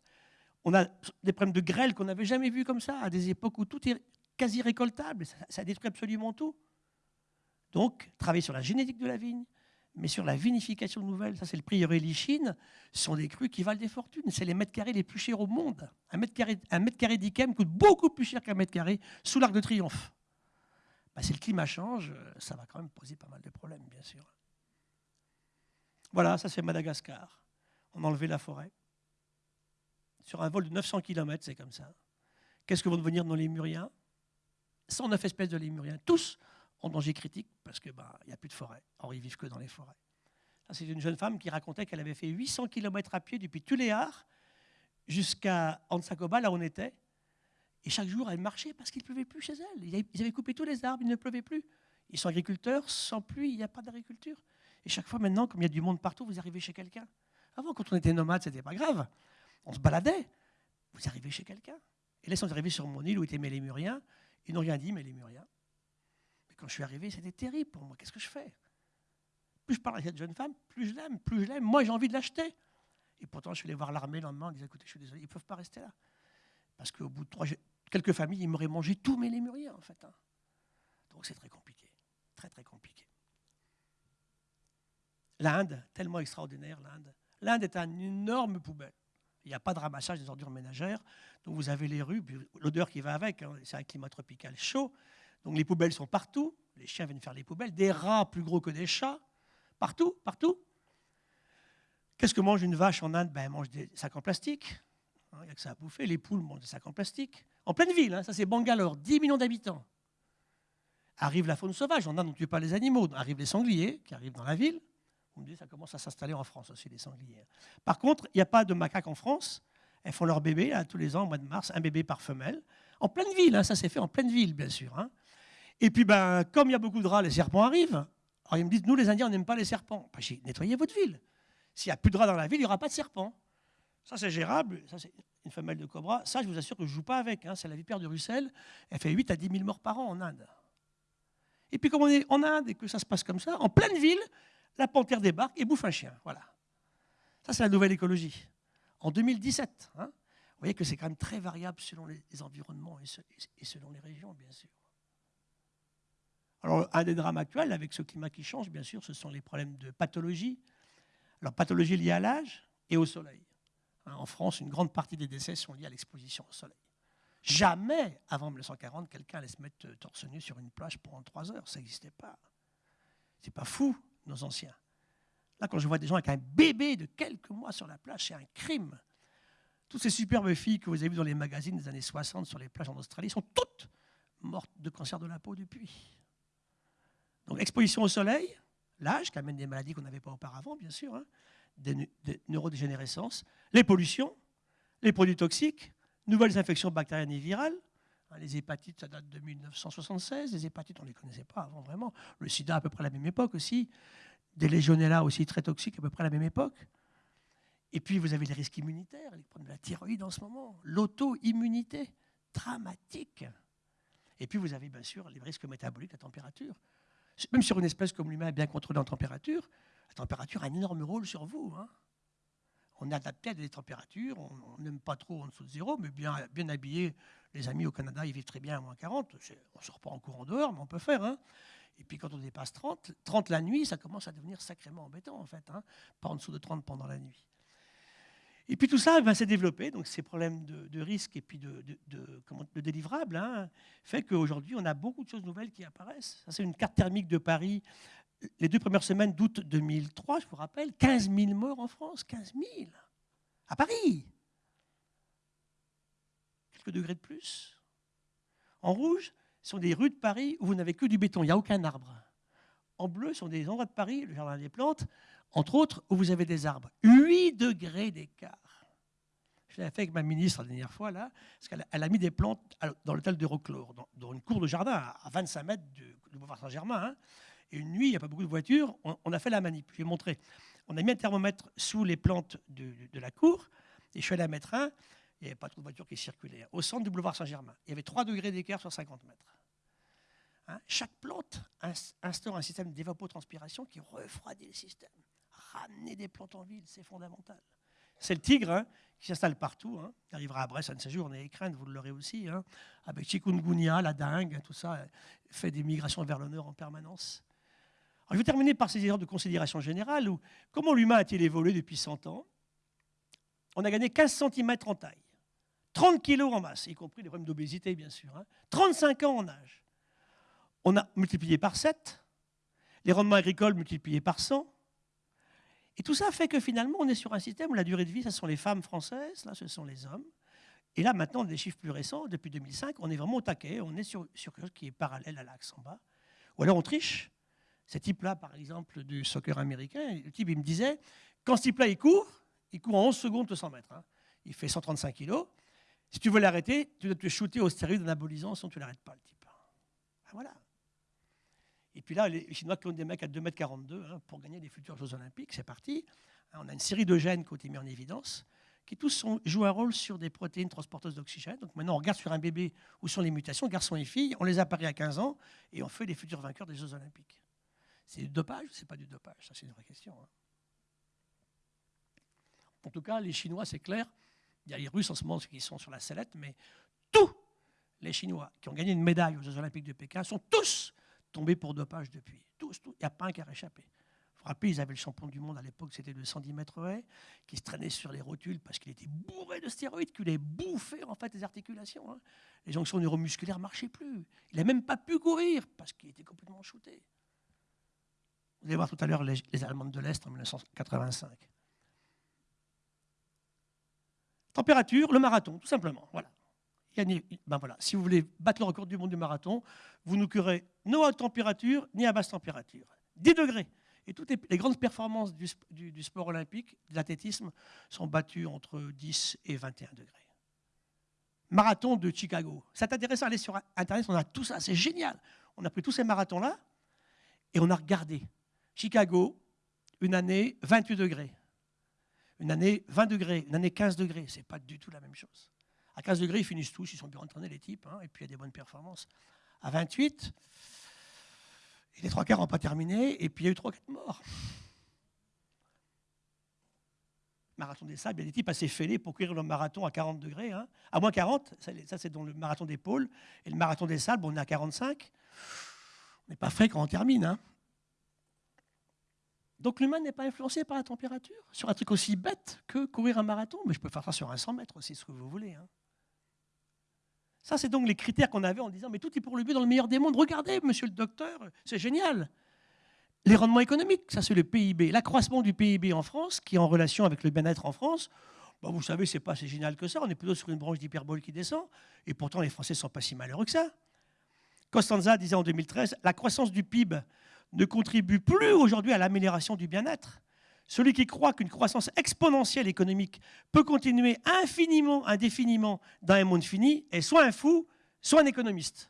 On a des problèmes de grêle qu'on n'avait jamais vus comme ça, à des époques où tout est quasi récoltable. Ça détruit absolument tout. Donc, travailler sur la génétique de la vigne, mais sur la vinification nouvelle, ça c'est le prieuré Lichine, ce sont des crus qui valent des fortunes. C'est les mètres carrés les plus chers au monde. Un mètre carré, un d'Ikem coûte beaucoup plus cher qu'un mètre carré sous l'Arc de Triomphe. Bah, si le climat change, ça va quand même poser pas mal de problèmes, bien sûr. Voilà, ça c'est Madagascar. On a enlevé la forêt. Sur un vol de 900 km, c'est comme ça. Qu'est-ce que vont devenir nos lémuriens? 109 espèces de lémuriens, tous en danger critique parce qu'il bah, n'y a plus de forêt. Or, ils vivent que dans les forêts. C'est une jeune femme qui racontait qu'elle avait fait 800 km à pied depuis Tuléar jusqu'à Ansakoba, là où on était. Et chaque jour, elle marchait parce qu'il ne pleuvait plus chez elle. Ils avaient coupé tous les arbres, il ne pleuvait plus. Ils sont agriculteurs, sans pluie, il n'y a pas d'agriculture. Et chaque fois maintenant, comme il y a du monde partout, vous arrivez chez quelqu'un. Avant, quand on était nomade, ce n'était pas grave. On se baladait. Vous arrivez chez quelqu'un. Et là, ils sont arrivés sur mon île où étaient mes lémuriens. Ils n'ont rien dit, mes lémuriens. Quand je suis arrivé, c'était terrible pour moi. Qu'est-ce que je fais? Plus je parle à cette jeune femme, plus je l'aime, plus je l'aime. Moi, j'ai envie de l'acheter. Et pourtant, je suis allé voir l'armée le lendemain en disant écoutez, je suis désolé, ils ne peuvent pas rester là. Parce qu'au bout de trois, quelques familles, ils m'auraient mangé tous mes lémuriens, en fait. Hein. Donc c'est très compliqué. Très, très compliqué. L'Inde, tellement extraordinaire, l'Inde. L'Inde est une énorme poubelle. Il n'y a pas de ramassage des ordures ménagères. Donc vous avez les rues, l'odeur qui va avec. Hein. c'est un climat tropical chaud. Donc les poubelles sont partout. Les chiens viennent faire les poubelles. Des rats plus gros que des chats. Partout, partout. Qu'est-ce que mange une vache en Inde? Ben, Elle mange des sacs en plastique. Hein, il n'y a que ça à bouffer. Les poules mangent des sacs en plastique. En pleine ville, hein, ça c'est Bangalore, 10 millions d'habitants. Arrive la faune sauvage. En Inde, on ne tue pas les animaux. Arrivent les sangliers qui arrivent dans la ville. Vous me dites, ça commence à s'installer en France aussi, les sangliers. Par contre, il n'y a pas de macaques en France. Elles font leur bébé tous les ans, au mois de mars, un bébé par femelle. En pleine ville, hein, ça s'est fait en pleine ville, bien sûr. Et puis, ben, comme il y a beaucoup de rats, les serpents arrivent. Alors, ils me disent, nous, les Indiens, on n'aime pas les serpents. Ben, j'ai nettoyé votre ville. S'il n'y a plus de rats dans la ville, il n'y aura pas de serpents. Ça, c'est gérable. Ça, c'est une femelle de cobra. Ça, je vous assure que je ne joue pas avec. Hein. C'est la vipère de Russell. Elle fait 8 à 10 000 morts par an en Inde. Et puis, comme on est en Inde et que ça se passe comme ça, en pleine ville, la panthère débarque et bouffe un chien. Voilà. Ça, c'est la nouvelle écologie. En 2017. Hein. Vous voyez que c'est quand même très variable selon les, environnements et selon les régions, bien sûr. Alors, un des drames actuels avec ce climat qui change, bien sûr, ce sont les problèmes de pathologie. Alors, pathologie liée à l'âge et au soleil. Hein, en France, une grande partie des décès sont liés à l'exposition au soleil. Jamais, avant 1940, quelqu'un allait se mettre torse nu sur une plage pendant trois heures. Ça n'existait pas. C'est pas fou, nos anciens. Là, quand je vois des gens avec un bébé de quelques mois sur la plage, c'est un crime. Toutes ces superbes filles que vous avez vues dans les magazines des années 60 sur les plages en Australie sont toutes mortes de cancer de la peau depuis. Donc exposition au soleil, l'âge qui amène des maladies qu'on n'avait pas auparavant, bien sûr, hein, des, neurodégénérescences, les pollutions, les produits toxiques, nouvelles infections bactériennes et virales. Hein, les hépatites, ça date de 1976. Les hépatites, on ne les connaissait pas avant vraiment. Le sida, à peu près à la même époque aussi. Des légionella aussi très toxiques, à peu près à la même époque. Et puis, vous avez les risques immunitaires, les problèmes de la thyroïde en ce moment, l'auto-immunité, dramatique. Et puis, vous avez bien sûr les risques métaboliques, la température. Même sur une espèce comme l'humain bien contrôlée en température, la température a un énorme rôle sur vous. Hein. On est adapté à des températures, on n'aime pas trop en dessous de zéro, mais bien, habillé. Les amis au Canada, ils vivent très bien à moins 40. On ne sort pas en courant dehors, mais on peut faire. Hein. Et puis quand on dépasse 30, 30 la nuit, ça commence à devenir sacrément embêtant en fait. Hein. Pas en dessous de 30 pendant la nuit. Et puis tout ça va s'est développé, donc ces problèmes de, risque et puis de, de, délivrable, hein, fait qu'aujourd'hui, on a beaucoup de choses nouvelles qui apparaissent. Ça, c'est une carte thermique de Paris. Les deux premières semaines d'août 2003, je vous rappelle, 15 000 morts en France, 15 000, à Paris. Quelques degrés de plus. En rouge, ce sont des rues de Paris où vous n'avez que du béton, il n'y a aucun arbre. en bleu sont des endroits de Paris, le jardin des plantes, entre autres, où vous avez des arbres. 8 degrés d'écart. Je l'ai fait avec ma ministre la dernière fois, là, parce qu'elle a mis des plantes dans l'hôtel de Roclore, dans, une cour de jardin à 25 mètres du, boulevard Saint-Germain. Hein. Et une nuit, il n'y a pas beaucoup de voitures, on, a fait la manip. Je lui ai montré. On a mis un thermomètre sous les plantes de, la cour, et je suis allé à mettre un. Il n'y avait pas trop de voitures qui circulaient. Au centre du boulevard Saint-Germain, il y avait 3 degrés d'écart sur 50 mètres. Hein. Chaque plante instaure un système d'évapotranspiration qui refroidit le système. Ramener des plantes en ville, c'est fondamental. C'est le tigre hein, qui s'installe partout. Hein. Il arrivera à Brest un de ces jours, on est crainte, vous l'aurez aussi. Hein, avec chikungunya, la dingue, tout ça, fait des migrations vers le nord en permanence. je vais terminer par ces erreurs de considération générale. Où, comment l'humain a-t-il évolué depuis 100 ans? On a gagné 15 cm en taille, 30 kg en masse, y compris les problèmes d'obésité, bien sûr. 35 ans en âge. On a multiplié par 7, les rendements agricoles multipliés par 100, et tout ça fait que finalement, on est sur un système où la durée de vie, ce sont les femmes françaises, là, ce sont les hommes. Et là, maintenant, des chiffres plus récents, depuis 2005, on est vraiment au taquet, on est sur, sur quelque chose qui est parallèle à l'axe en bas. Ou alors on triche. Ce type-là, par exemple, du soccer américain, le type, il me disait, quand ce type-là, il court, il court en 11 secondes de 100 mètres. Hein. Il fait 135 kilos. Si tu veux l'arrêter, tu dois te shooter au stéroïde anabolisant, sinon tu ne l'arrêtes pas, le type. Ah, voilà. Et puis là, les Chinois clonent des mecs à 2,42 m hein, pour gagner les futurs Jeux Olympiques. C'est parti. Hein, on a une série de gènes qui ont été mis en évidence, qui tous jouent un rôle sur des protéines transporteuses d'oxygène. Donc maintenant, on regarde sur un bébé où sont les mutations, garçons et filles, on les apparaît à 15 ans et on fait les futurs vainqueurs des Jeux Olympiques. C'est du dopage ou c'est pas du dopage? Ça, c'est une vraie question. Hein. En tout cas, les Chinois, c'est clair. Il y a les Russes en ce moment qui sont sur la sellette, mais tous les Chinois qui ont gagné une médaille aux Jeux Olympiques de Pékin sont tous tombés pour dopage depuis. Tous, Il n'y a pas un qui a réchappé. Vous vous rappelez, ils avaient le champion du monde à l'époque, c'était le 110 mètres haies, qui se traînait sur les rotules parce qu'il était bourré de stéroïdes, qu'il avait bouffé en fait les articulations. Hein. Les jonctions neuromusculaires ne marchaient plus. Il n'a même pas pu courir parce qu'il était complètement shooté. Vous allez voir tout à l'heure les, les Allemandes de l'Est en 1985. Température, le marathon, tout simplement. Voilà ben voilà, si vous voulez battre le record du monde du marathon, vous ne curez ni à haute température ni à basse température. 10 degrés. Et toutes les, grandes performances du, sport olympique, de l'athlétisme, sont battues entre 10 et 21 degrés. Marathon de Chicago. C'est intéressant d'aller sur Internet, on a tout ça, c'est génial. On a pris tous ces marathons-là et on a regardé. Chicago, une année 28 degrés. Une année 20 degrés, une année 15 degrés. Ce n'est pas du tout la même chose. À 15 degrés, ils finissent tous, ils sont bien entraînés, les types, hein, et puis il y a des bonnes performances. À 28, les trois quarts n'ont pas terminé, et puis il y a eu trois, quatre morts. Marathon des sables, il y a des types assez fêlés pour courir le marathon à 40 degrés. Hein. À moins 40, ça c'est dans le marathon des pôles. Et le marathon des sables, on est à 45. On n'est pas frais quand on termine. Hein. Donc l'humain n'est pas influencé par la température, sur un truc aussi bête que courir un marathon? Mais je peux faire ça sur un 100 mètres aussi, ce que vous voulez. Ça, c'est donc les critères qu'on avait en disant, mais tout est pour le but dans le meilleur des mondes. Regardez, monsieur le docteur, c'est génial. Les rendements économiques, ça c'est le PIB. L'accroissement du PIB en France, qui est en relation avec le bien-être en France, bah, vous savez, c'est pas si génial que ça. On est plutôt sur une branche d'hyperbole qui descend. Et pourtant, les Français sont pas si malheureux que ça. Costanza disait en 2013, la croissance du PIB ne contribue plus aujourd'hui à l'amélioration du bien-être. Celui qui croit qu'une croissance exponentielle économique peut continuer infiniment, indéfiniment dans un monde fini est soit un fou, soit un économiste.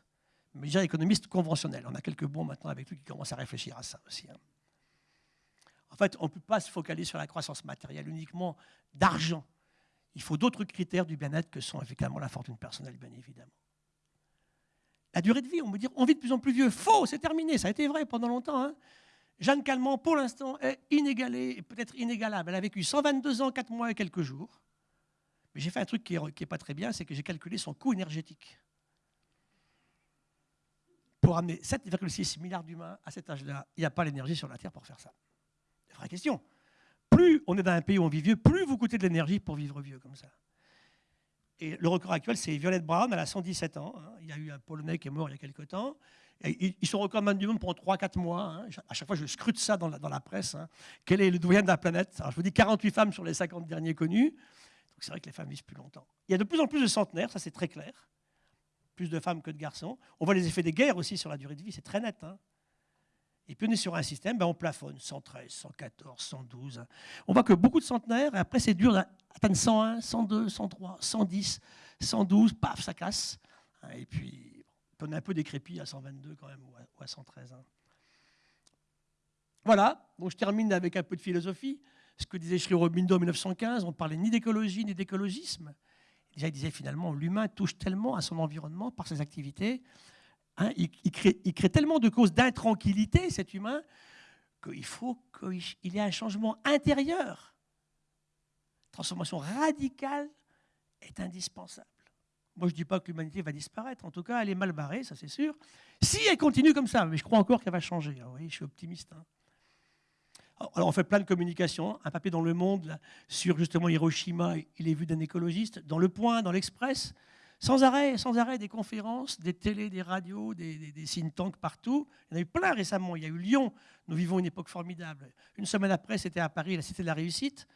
Mais déjà économiste conventionnel. On a quelques bons maintenant avec lui qui commencent à réfléchir à ça aussi. Hein. En fait, on ne peut pas se focaliser sur la croissance matérielle uniquement d'argent. Il faut d'autres critères du bien-être que sont effectivement la fortune personnelle, bien évidemment. La durée de vie, on me dit on vit de plus en plus vieux. Faux, c'est terminé. Ça a été vrai pendant longtemps. Hein. Jeanne Calment, pour l'instant, est inégalée et peut-être inégalable. Elle a vécu 122 ans, 4 mois et quelques jours. Mais j'ai fait un truc qui n'est pas très bien, c'est que j'ai calculé son coût énergétique. Pour amener 7,6 milliards d'humains à cet âge-là, il n'y a pas l'énergie sur la Terre pour faire ça. C'est vraie question. Plus on est dans un pays où on vit vieux, plus vous coûtez de l'énergie pour vivre vieux comme ça. Et le record actuel, c'est Violette Brown, elle a 117 ans. Hein. Il y a eu un Polonais qui est mort il y a quelques temps. Et ils sont record du monde pendant 3-4 mois. Hein. À chaque fois, je scrute ça dans la, dans la presse. Hein. Quel est le doyen de la planète? Alors, Je vous dis 48 femmes sur les 50 derniers connus. C'est vrai que les femmes vivent plus longtemps. Il y a de plus en plus de centenaires, ça c'est très clair. Plus de femmes que de garçons. On voit les effets des guerres aussi sur la durée de vie, c'est très net. Et puis on est sur un système, ben on plafonne 113, 114, 112. On voit que beaucoup de centenaires, et après c'est dur d'atteindre 101, 102, 103, 110, 112, paf, ça casse. Et puis on est un peu décrépit à 122 quand même, ou à 113. Hein. Voilà, donc je termine avec un peu de philosophie. Ce que disait Sri Aurobindo en 1915, on ne parlait ni d'écologie ni d'écologisme. Déjà, il disait finalement, l'humain touche tellement à son environnement par ses activités Hein, il, crée, tellement de causes d'intranquillité, cet humain, qu'il faut qu'il y ait un changement intérieur. Transformation radicale est indispensable. Moi, je ne dis pas que l'humanité va disparaître. En tout cas, elle est mal barrée, ça c'est sûr. Si elle continue comme ça, mais je crois encore qu'elle va changer. Ah oui, je suis optimiste. Hein. Alors, on fait plein de communications. Un papier dans Le Monde sur justement Hiroshima, il est vu d'un écologiste. Dans Le Point, dans l'Express, sans arrêt, sans arrêt, des conférences, des télés, des radios, des, des, think tanks partout. Il y en a eu plein récemment. Il y a eu Lyon. Nous vivons une époque formidable. Une semaine après, c'était à Paris, la Cité de la Réussite.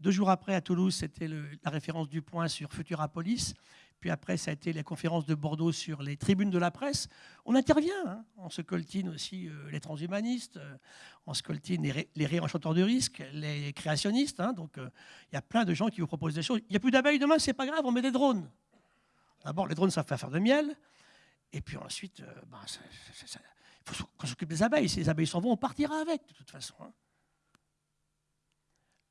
Deux jours après, à Toulouse, c'était la référence du point sur Futurapolis. Puis après, ça a été la conférence de Bordeaux sur les tribunes de la presse. On intervient. Hein. On se coltine aussi euh, les transhumanistes, euh, on se coltine les, les réenchanteurs de risques, les créationnistes. Hein. Donc, euh, il y a plein de gens qui vous proposent des choses. Il n'y a plus d'abeilles demain, c'est pas grave, on met des drones. D'abord, les drones savent faire de miel. Et puis ensuite, ben, il faut qu'on s'occupe des abeilles. Si les abeilles s'en vont, on partira avec, de toute façon. Hein.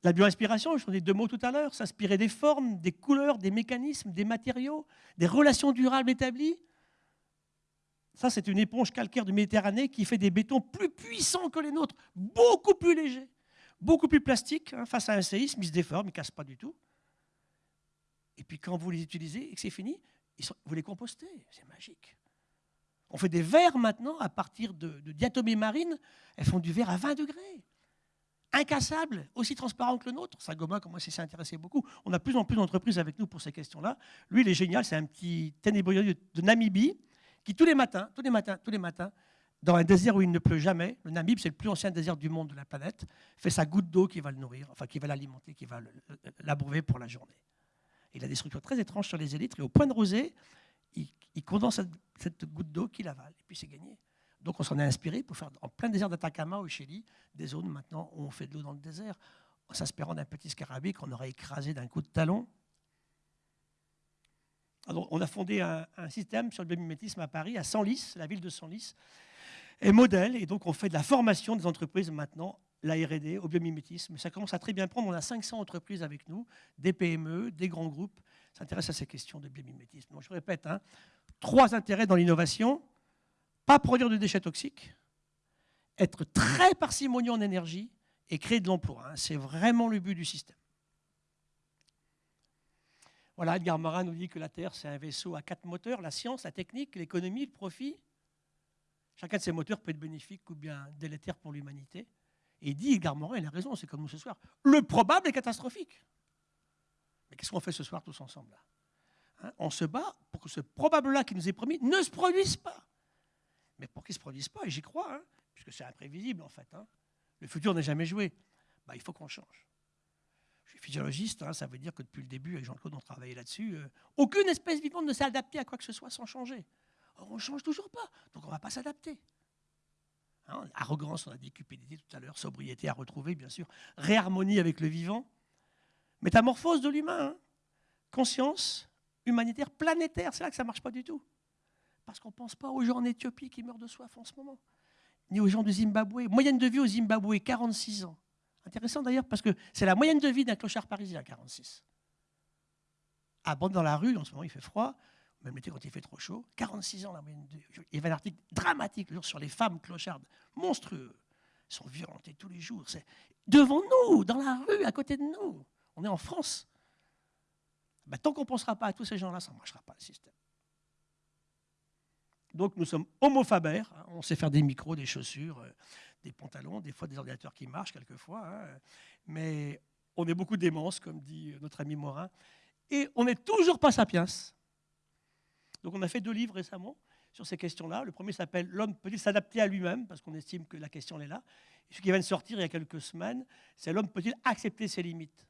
La bioinspiration, je ai deux mots tout à l'heure, s'inspirer des formes, des couleurs, des mécanismes, des matériaux, des relations durables établies. Ça, c'est une éponge calcaire de Méditerranée qui fait des bétons plus puissants que les nôtres, beaucoup plus légers, beaucoup plus plastiques. Hein. face à un séisme, ils se déforment, ils ne cassent pas du tout. Et puis quand vous les utilisez et que c'est fini, vous les compostez, c'est magique. On fait des verres maintenant à partir de, diatomées marines, elles font du verre à 20 degrés. Incassable, aussi transparent que le nôtre. Sagoma, comme moi, s'y beaucoup. On a plus en plus d'entreprises avec nous pour ces questions-là. Lui, il est génial, c'est un petit ténébreux de Namibie qui, tous les matins, tous les matins, tous les matins, dans un désert où il ne pleut jamais, le Namib, c'est le plus ancien désert du monde de la planète, fait sa goutte d'eau qui va le nourrir, enfin qui va l'alimenter, qui va l'abreuver pour la journée. Il a des structures très étranges sur les élytres et au point de rosée, il, condense cette, goutte d'eau qu'il avale et puis c'est gagné. Donc on s'en est inspiré pour faire en plein désert d'Atacama au Chili des zones maintenant où on fait de l'eau dans le désert en s'inspirant d'un petit scarabée qu'on aurait écrasé d'un coup de talon. Alors, on a fondé un, système sur le biomimétisme à Paris, à Senlis, la ville de Senlis, et modèle, et donc on fait de la formation des entreprises maintenant la R&D, au biomimétisme. Ça commence à très bien prendre. On a 500 entreprises avec nous, des PME, des grands groupes, s'intéressent à ces questions de biomimétisme. Donc je répète, hein, trois intérêts dans l'innovation. Pas produire de déchets toxiques, être très parcimonieux en énergie et créer de l'emploi. Hein. C'est vraiment le but du système. Voilà, Edgar Morin nous dit que la Terre, c'est un vaisseau à quatre moteurs, la science, la technique, l'économie, le profit. Chacun de ces moteurs peut être bénéfique ou bien délétère pour l'humanité. Et dit, Edgar Morin, il a raison, c'est comme nous ce soir. Le probable est catastrophique. Mais qu'est-ce qu'on fait ce soir tous ensemble hein, On se bat pour que ce probable-là qui nous est promis ne se produise pas. Mais pour qu'il ne se produise pas, et j'y crois, hein, puisque c'est imprévisible en fait, hein, le futur n'est jamais joué, bah, il faut qu'on change. Je suis physiologiste, ça veut dire que depuis le début, avec Jean-Claude, on travaillait là-dessus. Euh, aucune espèce vivante ne s'est adaptée à quoi que ce soit sans changer. On ne change toujours pas, donc on ne va pas s'adapter. Hein, arrogance, on a dit cupidité tout à l'heure, sobriété à retrouver, bien sûr, réharmonie avec le vivant, métamorphose de l'humain, hein. conscience humanitaire planétaire, c'est là que ça ne marche pas du tout. Parce qu'on ne pense pas aux gens en Éthiopie qui meurent de soif en ce moment, ni aux gens du Zimbabwe. Moyenne de vie au Zimbabwe, 46 ans. Intéressant d'ailleurs parce que c'est la moyenne de vie d'un clochard parisien, 46. À bande dans la rue, en ce moment il fait froid, même l'été quand il fait trop chaud, 46 ans la moyenne de... Il y avait un article dramatique sur les femmes clochardes, monstrueux. Elles sont violentées tous les jours. C'est devant nous, dans la rue, à côté de nous. On est en France. Ben, tant qu'on ne pensera pas à tous ces gens-là, ça ne marchera pas le système. Donc nous sommes homophabères, hein. on sait faire des micros, des chaussures, euh, des pantalons, des fois des ordinateurs qui marchent quelquefois, hein. mais on est beaucoup démence, comme dit notre ami Morin, et on n'est toujours pas sapiens. Donc on a fait deux livres récemment sur ces questions-là. Le premier s'appelle L'homme peut-il s'adapter à lui-même, parce qu'on estime que la question est là. Ce qui vient de sortir il y a quelques semaines, c'est L'homme peut-il accepter ses limites?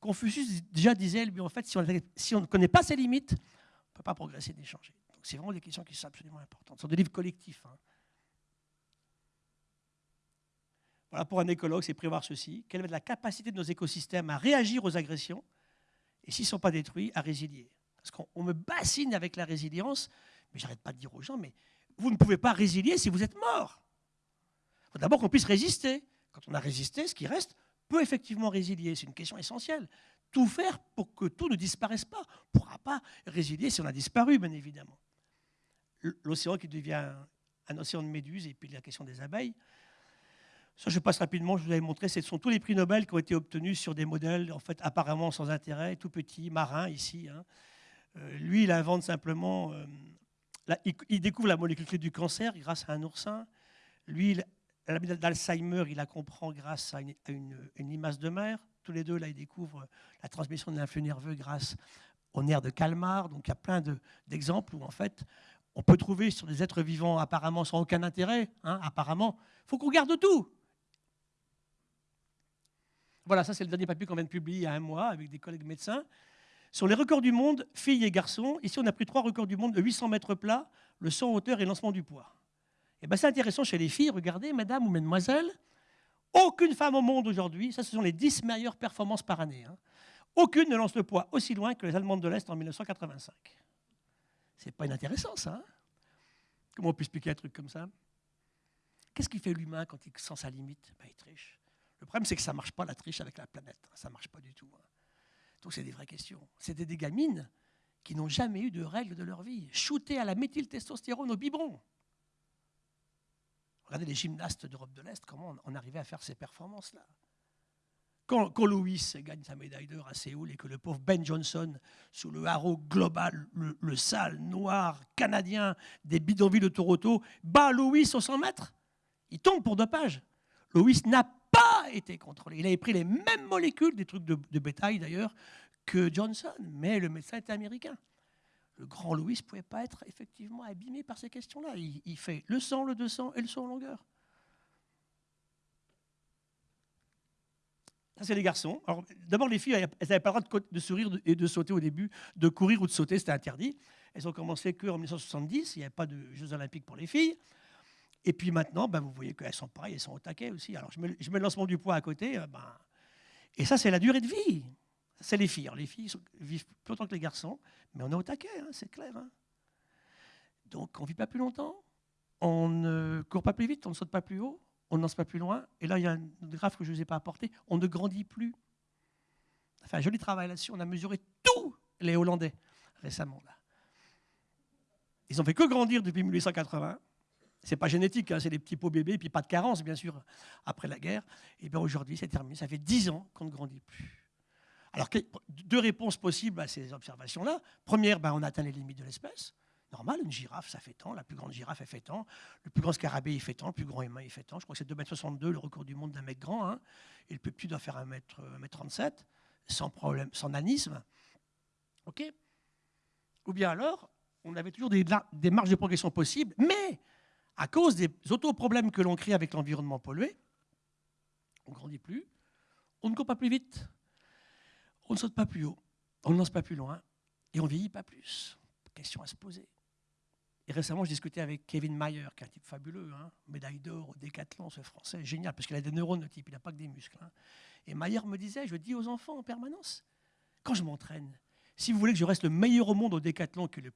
Confucius déjà disait, lui, en fait, si on, ne connaît pas ses limites, on ne peut pas progresser ni changer. C'est vraiment des questions qui sont absolument importantes. Ce sont des livres collectifs. Hein. Voilà, pour un écologue, c'est prévoir ceci. Quelle est la capacité de nos écosystèmes à réagir aux agressions et s'ils ne sont pas détruits, à résilier? Parce qu'on me bassine avec la résilience, mais j'arrête pas de dire aux gens, mais vous ne pouvez pas résilier si vous êtes mort. Il faut d'abord qu'on puisse résister. Quand on a résisté, ce qui reste peut effectivement résilier. C'est une question essentielle. Tout faire pour que tout ne disparaisse pas. On ne pourra pas résilier si on a disparu, bien évidemment. L'océan qui devient un océan de méduses, et puis la question des abeilles. Ça, je passe rapidement, je vous avais montré, ce sont tous les prix Nobel qui ont été obtenus sur des modèles, en fait, apparemment sans intérêt, tout petits, marins, ici. Hein. Euh, lui, il invente simplement, euh, il, découvre la molécule clé du cancer grâce à un oursin. Lui, la maladie d'Alzheimer, il la comprend grâce à une, une, limace de mer. Tous les deux, là, ils découvrent la transmission de l'influx nerveux grâce au nerf de Calmar. Donc, il y a plein d'exemples où, en fait, on peut trouver sur des êtres vivants apparemment sans aucun intérêt, hein, apparemment. Il faut qu'on garde tout. Voilà, ça c'est le dernier papier qu'on vient de publier il y a un mois avec des collègues médecins. Sur les records du monde, filles et garçons, ici on a pris trois records du monde de 800 mètres plats, le saut en hauteur et le lancement du poids. Et eh bien c'est intéressant chez les filles, regardez, madame ou mademoiselle, aucune femme au monde aujourd'hui, ça ce sont les 10 meilleures performances par année, hein. aucune ne lance le poids aussi loin que les Allemandes de l'Est en 1985. C'est pas inintéressant ça. Hein Comment on peut expliquer un truc comme ça? Qu'est-ce qui fait l'humain quand il sent sa limite? Ben, Il triche. Le problème, c'est que ça ne marche pas la triche avec la planète. Ça ne marche pas du tout. Hein. Donc, c'est des vraies questions. C'était des gamines qui n'ont jamais eu de règles de leur vie, shootées à la méthyltestostérone au biberon. Regardez les gymnastes d'Europe de l'Est, comment on arrivait à faire ces performances-là. Quand, Louis gagne sa médaille d'or à Séoul et que le pauvre Ben Johnson, sous le haro global, le, sale, noir, canadien des bidonvilles de Toronto, bat Louis au 100 mètres, il tombe pour dopage. Louis n'a pas été contrôlé. Il avait pris les mêmes molécules, des trucs de, bétail d'ailleurs, que Johnson, mais le médecin était américain. Le grand Louis ne pouvait pas être effectivement abîmé par ces questions-là. Il, fait le sang, le 200 et le saut en longueur. C'est les garçons. d'abord, les filles, elles n'avaient pas le droit de, sourire et de sauter au début, de courir ou de sauter, c'était interdit. Elles ont commencé qu'en 1970, il n'y avait pas de Jeux olympiques pour les filles. Et puis maintenant, ben, vous voyez qu'elles sont pareilles, elles sont au taquet aussi. Alors je mets, je mets le lancement du poids à côté. Euh, ben, et ça, c'est la durée de vie. C'est les filles. les filles vivent plus longtemps que les garçons, mais on est au taquet, hein, c'est clair. Hein. Donc on ne vit pas plus longtemps, on ne court pas plus vite, on ne saute pas plus haut, on ne lance pas plus loin. Et là, il y a un graphe que je ne vous ai pas apporté, on ne grandit plus. Enfin, un joli travail là-dessus. On a mesuré tous les Hollandais récemment. Ils n'ont fait que grandir depuis 1880 c'est pas génétique, hein, c'est des petits pots bébés, puis pas de carence, bien sûr, après la guerre. Et bien aujourd'hui, c'est terminé. Ça fait dix ans qu'on ne grandit plus. Alors, deux réponses possibles à ces observations-là. Première, ben, on atteint les limites de l'espèce. Normal, une girafe, ça fait tant. La plus grande girafe, elle fait tant. Le plus grand scarabée, il fait tant. Le plus grand humain, il fait tant. Je crois que c'est 2,62 m, le record du monde d'un mec grand. Hein. Et le plus petit doit faire 1m37, sans problème, sans nanisme. OK Ou bien alors, on avait toujours des, des marges de progression possibles, mais à cause des autoproblèmes que l'on crée avec l'environnement pollué, on ne grandit plus, on ne court pas plus vite, on ne saute pas plus haut, on ne lance pas plus loin et on ne vieillit pas plus. Question à se poser. Et récemment, je discutais avec Kevin Mayer, qui est un type fabuleux, hein, médaille d'or au décathlon, ce français, génial, parce qu'il a des neurones, le type, il n'a pas que des muscles. Hein. Et Mayer me disait, je dis aux enfants en permanence, quand je m'entraîne, si vous voulez que je reste le meilleur au monde au décathlon, qui est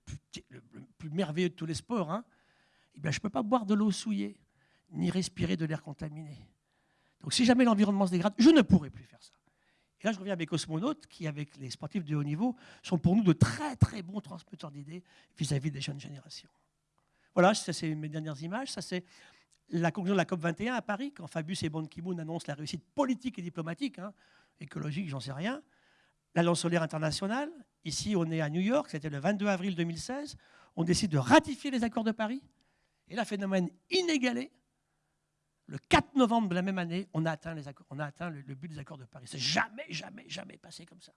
le plus, merveilleux de tous les sports, hein, eh je ne peux pas boire de l'eau souillée, ni respirer de l'air contaminé. Donc si jamais l'environnement se dégrade, je ne pourrai plus faire ça. Là, je reviens avec cosmonautes, qui, avec les sportifs de haut niveau, sont pour nous de très très bons transmetteurs d'idées vis-à-vis des jeunes générations. Voilà, ça c'est mes dernières images. Ça c'est la conclusion de la COP 21 à Paris, quand Fabius et Ban Ki-moon annoncent la réussite politique et diplomatique, hein, écologique, j'en sais rien. La lance solaire internationale, ici on est à New York, c'était le 22 avril 2016, on décide de ratifier les accords de Paris, et là, phénomène inégalé, le 4 novembre de la même année, on a atteint, le, but des accords de Paris. C'est jamais, jamais, jamais passé comme ça.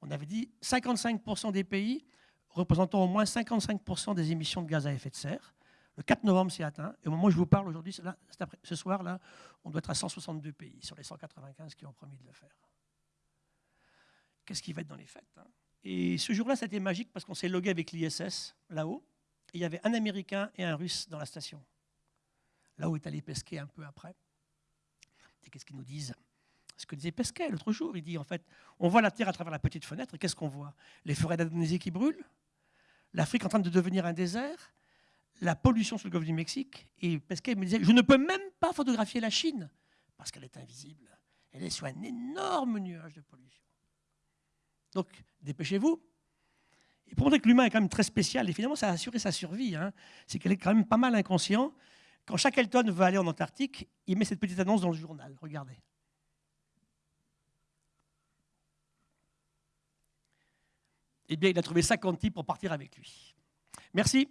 On avait dit 55% des pays représentant au moins 55% des émissions de gaz à effet de serre. Le 4 novembre, c'est atteint. Et au moment où je vous parle aujourd'hui, ce soir, là, on doit être à 162 pays sur les 195 qui ont promis de le faire. Qu'est-ce qui va être dans les fêtes hein? Et ce jour-là, c'était magique parce qu'on s'est logué avec l'ISS là-haut il y avait un Américain et un Russe dans la station, là où est allé pesquer un peu après. qu'est-ce qu'ils nous disent? Ce que disait Pesquet l'autre jour, il dit en fait, on voit la Terre à travers la petite fenêtre, qu'est-ce qu'on voit? Les forêts d'Indonésie qui brûlent, l'Afrique en train de devenir un désert, la pollution sur le golfe du Mexique, et Pesquet me disait, je ne peux même pas photographier la Chine, parce qu'elle est invisible. Elle est sur un énorme nuage de pollution. Donc, dépêchez-vous. Et pour montrer que l'humain est quand même très spécial, et finalement ça a assuré sa survie, hein, c'est qu'elle est quand même pas mal inconscient. Quand Shackleton veut aller en Antarctique, il met cette petite annonce dans le journal. Regardez. Eh bien, il a trouvé 50 types pour partir avec lui. Merci.